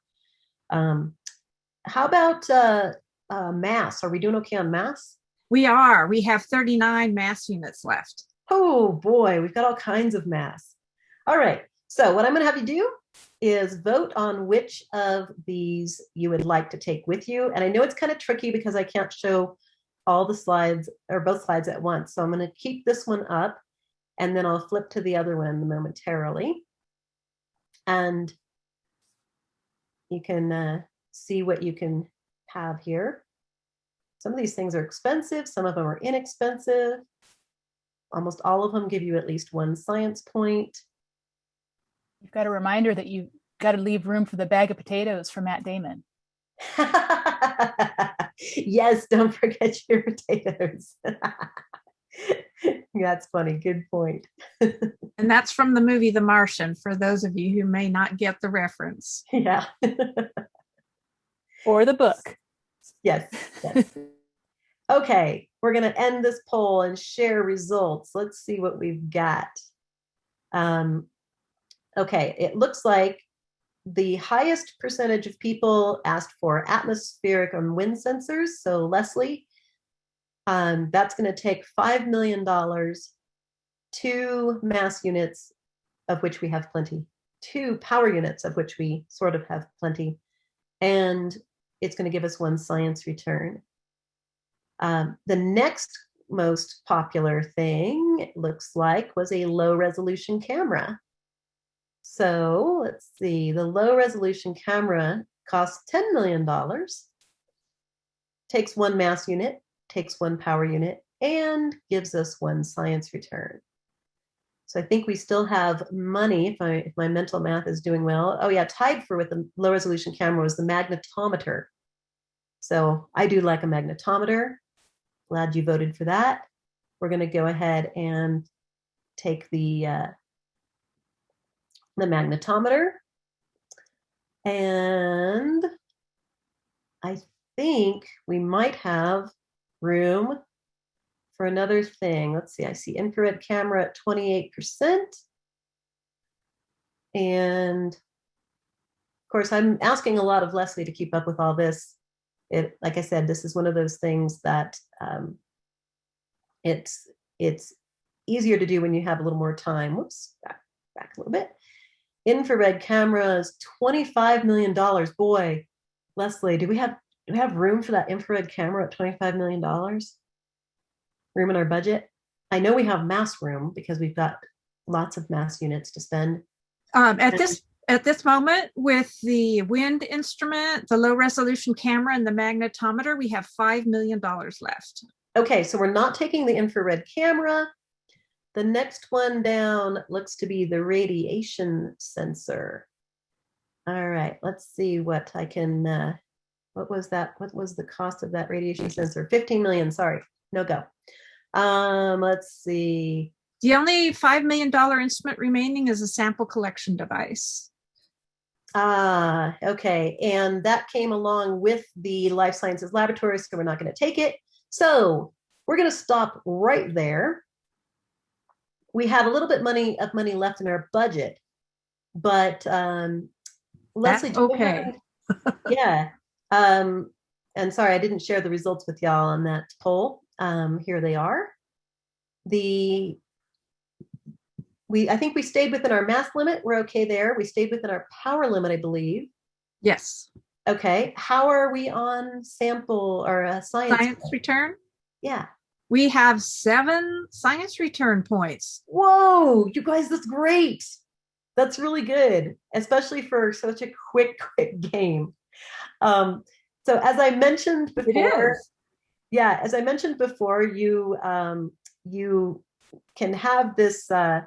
Um, how about uh, uh, mass? Are we doing okay on mass? We are. We have 39 mass units left. Oh boy, we've got all kinds of mass. All right, so what I'm going to have you do is vote on which of these you would like to take with you. And I know it's kind of tricky because I can't show all the slides or both slides at once. So I'm going to keep this one up and then I'll flip to the other one momentarily. And you can uh, see what you can have here. Some of these things are expensive, some of them are inexpensive. Almost all of them give you at least one science point. You've got a reminder that you've got to leave room for the bag of potatoes for Matt Damon. <laughs> yes, don't forget your potatoes. <laughs> that's funny. Good point. <laughs> and that's from the movie The Martian, for those of you who may not get the reference. Yeah. or the book. Yes. yes. okay, we're going to end this poll and share results. Let's see what we've got. Um, okay, it looks like the highest percentage of people asked for atmospheric and wind sensors. So Leslie, um, that's going to take $5 million, two mass units, of which we have plenty, two power units, of which we sort of have plenty, and it's going to give us one science return. Um, the next most popular thing, it looks like, was a low resolution camera. So let's see, the low resolution camera costs $10 million, takes one mass unit, takes one power unit, and gives us one science return. So I think we still have money if, I, if my mental math is doing well. Oh yeah, tied for with the low resolution camera was the magnetometer. So I do like a magnetometer. Glad you voted for that. We're going to go ahead and take the uh, the magnetometer. And I think we might have room for another thing. Let's see, I see infrared camera at 28%. And of course, I'm asking a lot of Leslie to keep up with all this. It, like I said, this is one of those things that um, it's it's easier to do when you have a little more time. Whoops, back, back a little bit. Infrared cameras, $25 million. Boy, Leslie, do we have do we have room for that infrared camera at $25 million? room in our budget. I know we have mass room because we've got lots of mass units to spend. Um, at this at this moment, with the wind instrument, the low resolution camera, and the magnetometer, we have five million dollars left. Okay, so we're not taking the infrared camera. The next one down looks to be the radiation sensor. All right, let's see what I can. Uh, what was that? What was the cost of that radiation sensor? 15 million. Sorry, no go. Um, let's see. The only $5 million instrument remaining is a sample collection device. Ah, okay. And that came along with the life sciences laboratory, so we're not going to take it. So we're going to stop right there. We have a little bit money of money left in our budget, but um, Leslie, That's okay. yeah. Um, and sorry, I didn't share the results with y'all on that poll. Um, here they are. The we I think we stayed within our mass limit. We're okay there. We stayed within our power limit, I believe. Yes. Okay. How are we on sample or uh, science? Science return? Yeah. We have seven science return points. Whoa, you guys, that's great. That's really good, especially for such a quick, <laughs> quick game. Um, so as I mentioned before, yeah, as I mentioned before, you um, you can have this uh,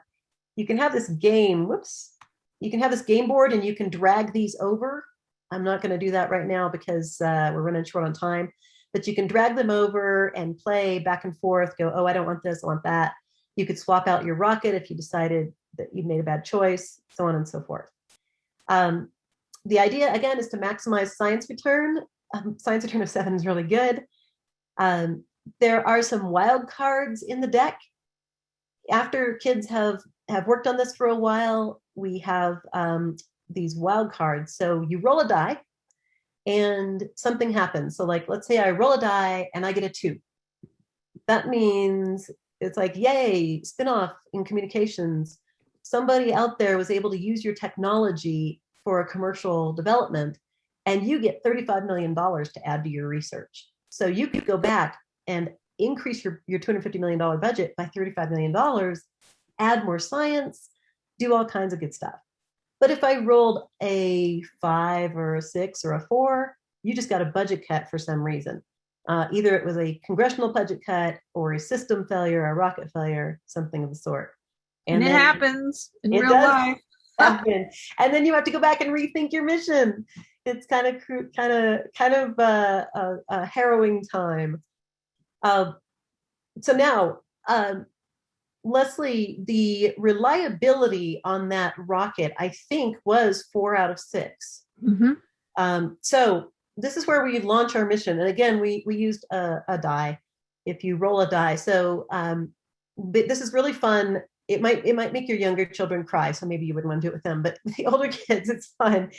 you can have this game. Whoops, you can have this game board, and you can drag these over. I'm not going to do that right now because uh, we're running short on time. But you can drag them over and play back and forth. Go, oh, I don't want this. I want that. You could swap out your rocket if you decided that you made a bad choice, so on and so forth. Um, the idea again is to maximize science return. Um, science return of seven is really good. Um, there are some wild cards in the deck. After kids have, have worked on this for a while, we have um, these wild cards. So you roll a die and something happens. So like, let's say I roll a die and I get a two. That means it's like, yay, spinoff in communications. Somebody out there was able to use your technology for a commercial development and you get $35 million to add to your research. So you could go back and increase your, your $250 million budget by $35 million, add more science, do all kinds of good stuff. But if I rolled a five or a six or a four, you just got a budget cut for some reason. Uh, either it was a congressional budget cut or a system failure, a rocket failure, something of the sort. And, and it happens in real life. <laughs> happen. And then you have to go back and rethink your mission it's kind of kind of kind of a, a, a harrowing time. Uh, so now, um, Leslie, the reliability on that rocket, I think, was four out of 6 mm-hmm. um, so this is where we launch our mission. And again, we we used a, a die. If you roll a die, so um, this is really fun it might it might make your younger children cry so maybe you wouldn't want to do it with them but <laughs> the older kids it's fun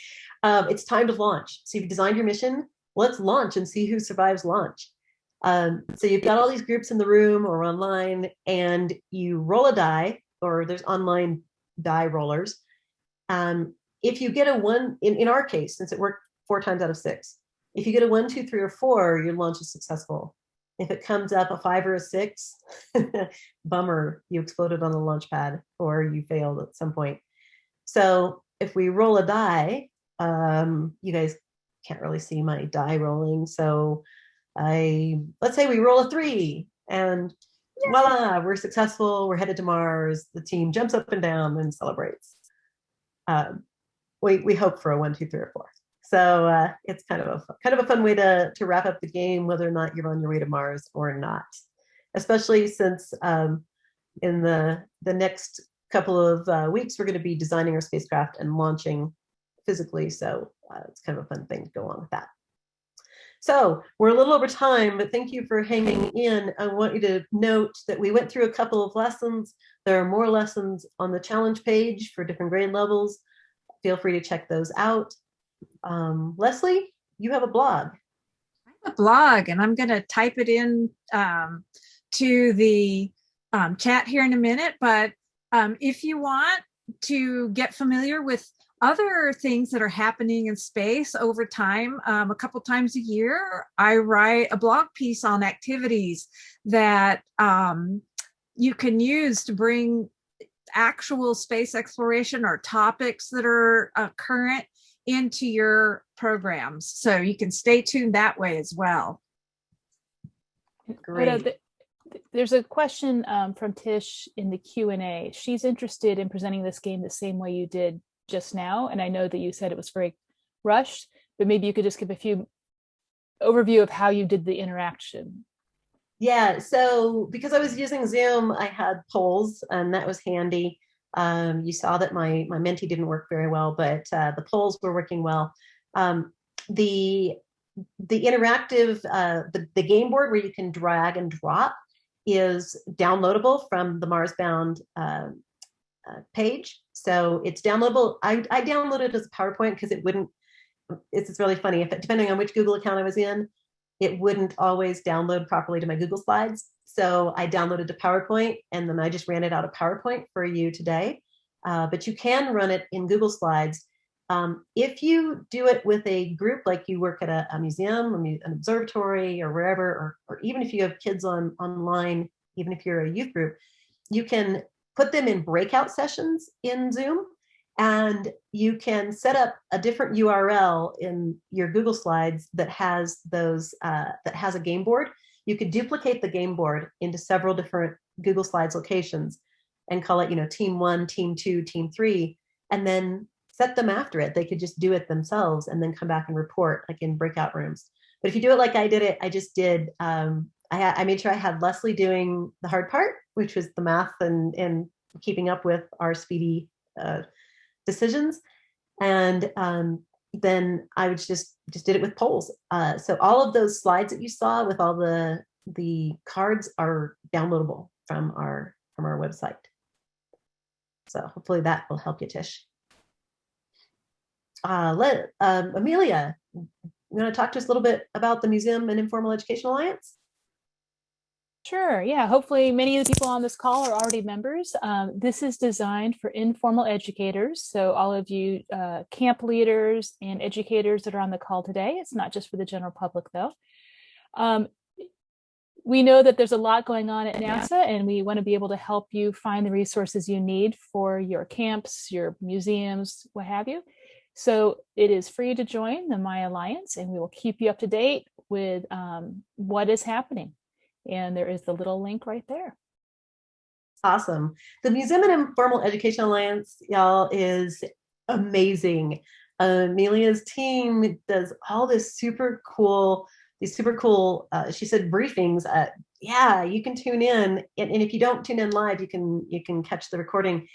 um, it's time to launch so you've designed your mission let's launch and see who survives launch um, so you've got all these groups in the room or online and you roll a die or there's online die rollers um, if you get a one in, in our case since it worked four times out of six if you get a one two three or four your launch is successful if it comes up a five or a six, <laughs> bummer, you exploded on the launch pad or you failed at some point. So if we roll a die, um, you guys can't really see my die rolling. So I let's say we roll a three and voila, we're successful. We're headed to Mars. The team jumps up and down and celebrates. Um, we we hope for a one, two, three, or four. So uh, it's kind of a kind of a fun way to to wrap up the game, whether or not you're on your way to Mars or not. Especially since um, in the the next couple of uh, weeks we're going to be designing our spacecraft and launching physically. So uh, it's kind of a fun thing to go along with that. So we're a little over time, but thank you for hanging in. I want you to note that we went through a couple of lessons. There are more lessons on the challenge page for different grade levels. Feel free to check those out. Um, Leslie, you have a blog. I have a blog, and I'm going to type it in um, to the um, chat here in a minute. But um, if you want to get familiar with other things that are happening in space over time, um, a couple times a year, I write a blog piece on activities that um, you can use to bring actual space exploration or topics that are uh, current into your programs. So you can stay tuned that way as well. Great. There's a question um, from Tish in the Q&A. She's interested in presenting this game the same way you did just now. And I know that you said it was very rushed, but maybe you could just give a few overview of how you did the interaction. Yeah, so because I was using Zoom, I had polls and that was handy. Um, you saw that my, my Menti didn't work very well, but uh, the polls were working well. Um, the the interactive, uh, the, the game board where you can drag and drop is downloadable from the Marsbound uh, uh, page. So it's downloadable. I, I downloaded it as a PowerPoint because it wouldn't, it's, it's really funny. If it, depending on which Google account I was in, it wouldn't always download properly to my Google Slides. So I downloaded to PowerPoint and then I just ran it out of PowerPoint for you today. Uh, but you can run it in Google Slides. Um, if you do it with a group, like you work at a, a museum, an observatory, or wherever, or, or even if you have kids on online, even if you're a youth group, you can put them in breakout sessions in Zoom, and you can set up a different URL in your Google Slides that has those uh, that has a game board. You could duplicate the game board into several different Google Slides locations and call it, you know, team one, team two, team three, and then set them after it. They could just do it themselves and then come back and report like in breakout rooms. But if you do it like I did it, I just did, um, I, I made sure I had Leslie doing the hard part, which was the math and, and keeping up with our speedy uh, decisions. And um, then I would just just did it with polls. Uh, so all of those slides that you saw with all the the cards are downloadable from our from our website. So hopefully that will help you, Tish uh, let um, Amelia, you want to talk to us a little bit about the Museum and Informal Education Alliance? Sure, yeah, hopefully many of the people on this call are already members. Um, this is designed for informal educators. So all of you uh, camp leaders and educators that are on the call today, it's not just for the general public though. Um, we know that there's a lot going on at NASA and we want to be able to help you find the resources you need for your camps, your museums, what have you. So it is free to join the My Alliance and we will keep you up to date with um, what is happening. And there is the little link right there. Awesome. The Museum and Informal Education Alliance, y'all, is amazing. Amelia's team does all this super cool, these super cool, uh, she said briefings. Uh, yeah, you can tune in. And, and if you don't tune in live, you can you can catch the recording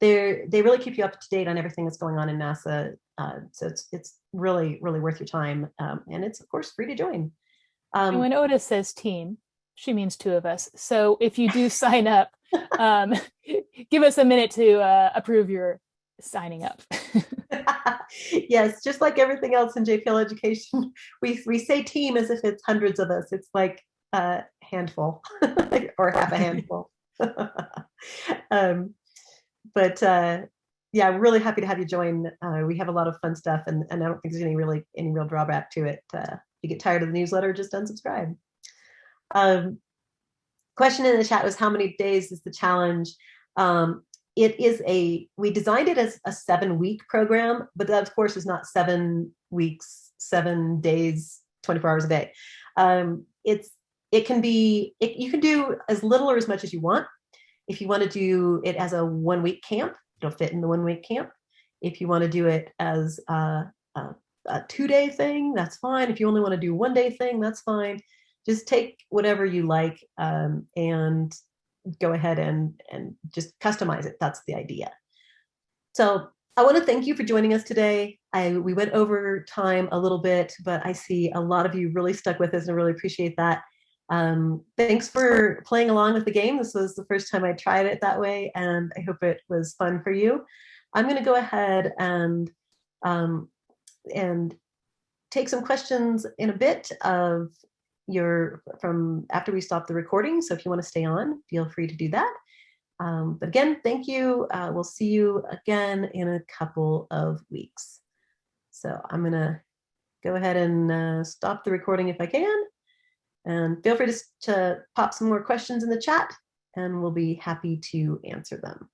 They're, they really keep you up to date on everything that's going on in NASA. Uh, so it's it's really really worth your time, um, and it's of course free to join. Um, and when Ota says team, she means two of us. So if you do sign up, um, <laughs> give us a minute to uh, approve your signing up. <laughs> yes, just like everything else in JPL education, we we say team as if it's hundreds of us. It's like a handful <laughs> or half a handful. um, but uh, yeah, I'm really happy to have you join. Uh, we have a lot of fun stuff, and, and I don't think there's any really any real drawback to it. Uh, if you get tired of the newsletter, just unsubscribe. Um, question in the chat was how many days is the challenge? Um, it is a, we designed it as a seven week program, but that of course is not seven weeks, seven days, 24 hours a day. Um, it's, it can be, it, you can do as little or as much as you want. If you want to do it as a one week camp, it'll fit in the one week camp. If you want to do it as a, a, a two day thing, that's fine. If you only want to do one day thing, that's fine. Just take whatever you like um, and go ahead and, and just customize it. That's the idea. So I want to thank you for joining us today. I, we went over time a little bit, but I see a lot of you really stuck with us and I really appreciate that. Um, thanks for playing along with the game. This was the first time I tried it that way, and I hope it was fun for you. I'm going to go ahead and um, and take some questions in a bit of your from after we stop the recording. So if you want to stay on, feel free to do that. Um, but again, thank you. Uh, we'll see you again in a couple of weeks. So I'm going to go ahead and uh, stop the recording if I can. And feel free to, to pop some more questions in the chat and we'll be happy to answer them.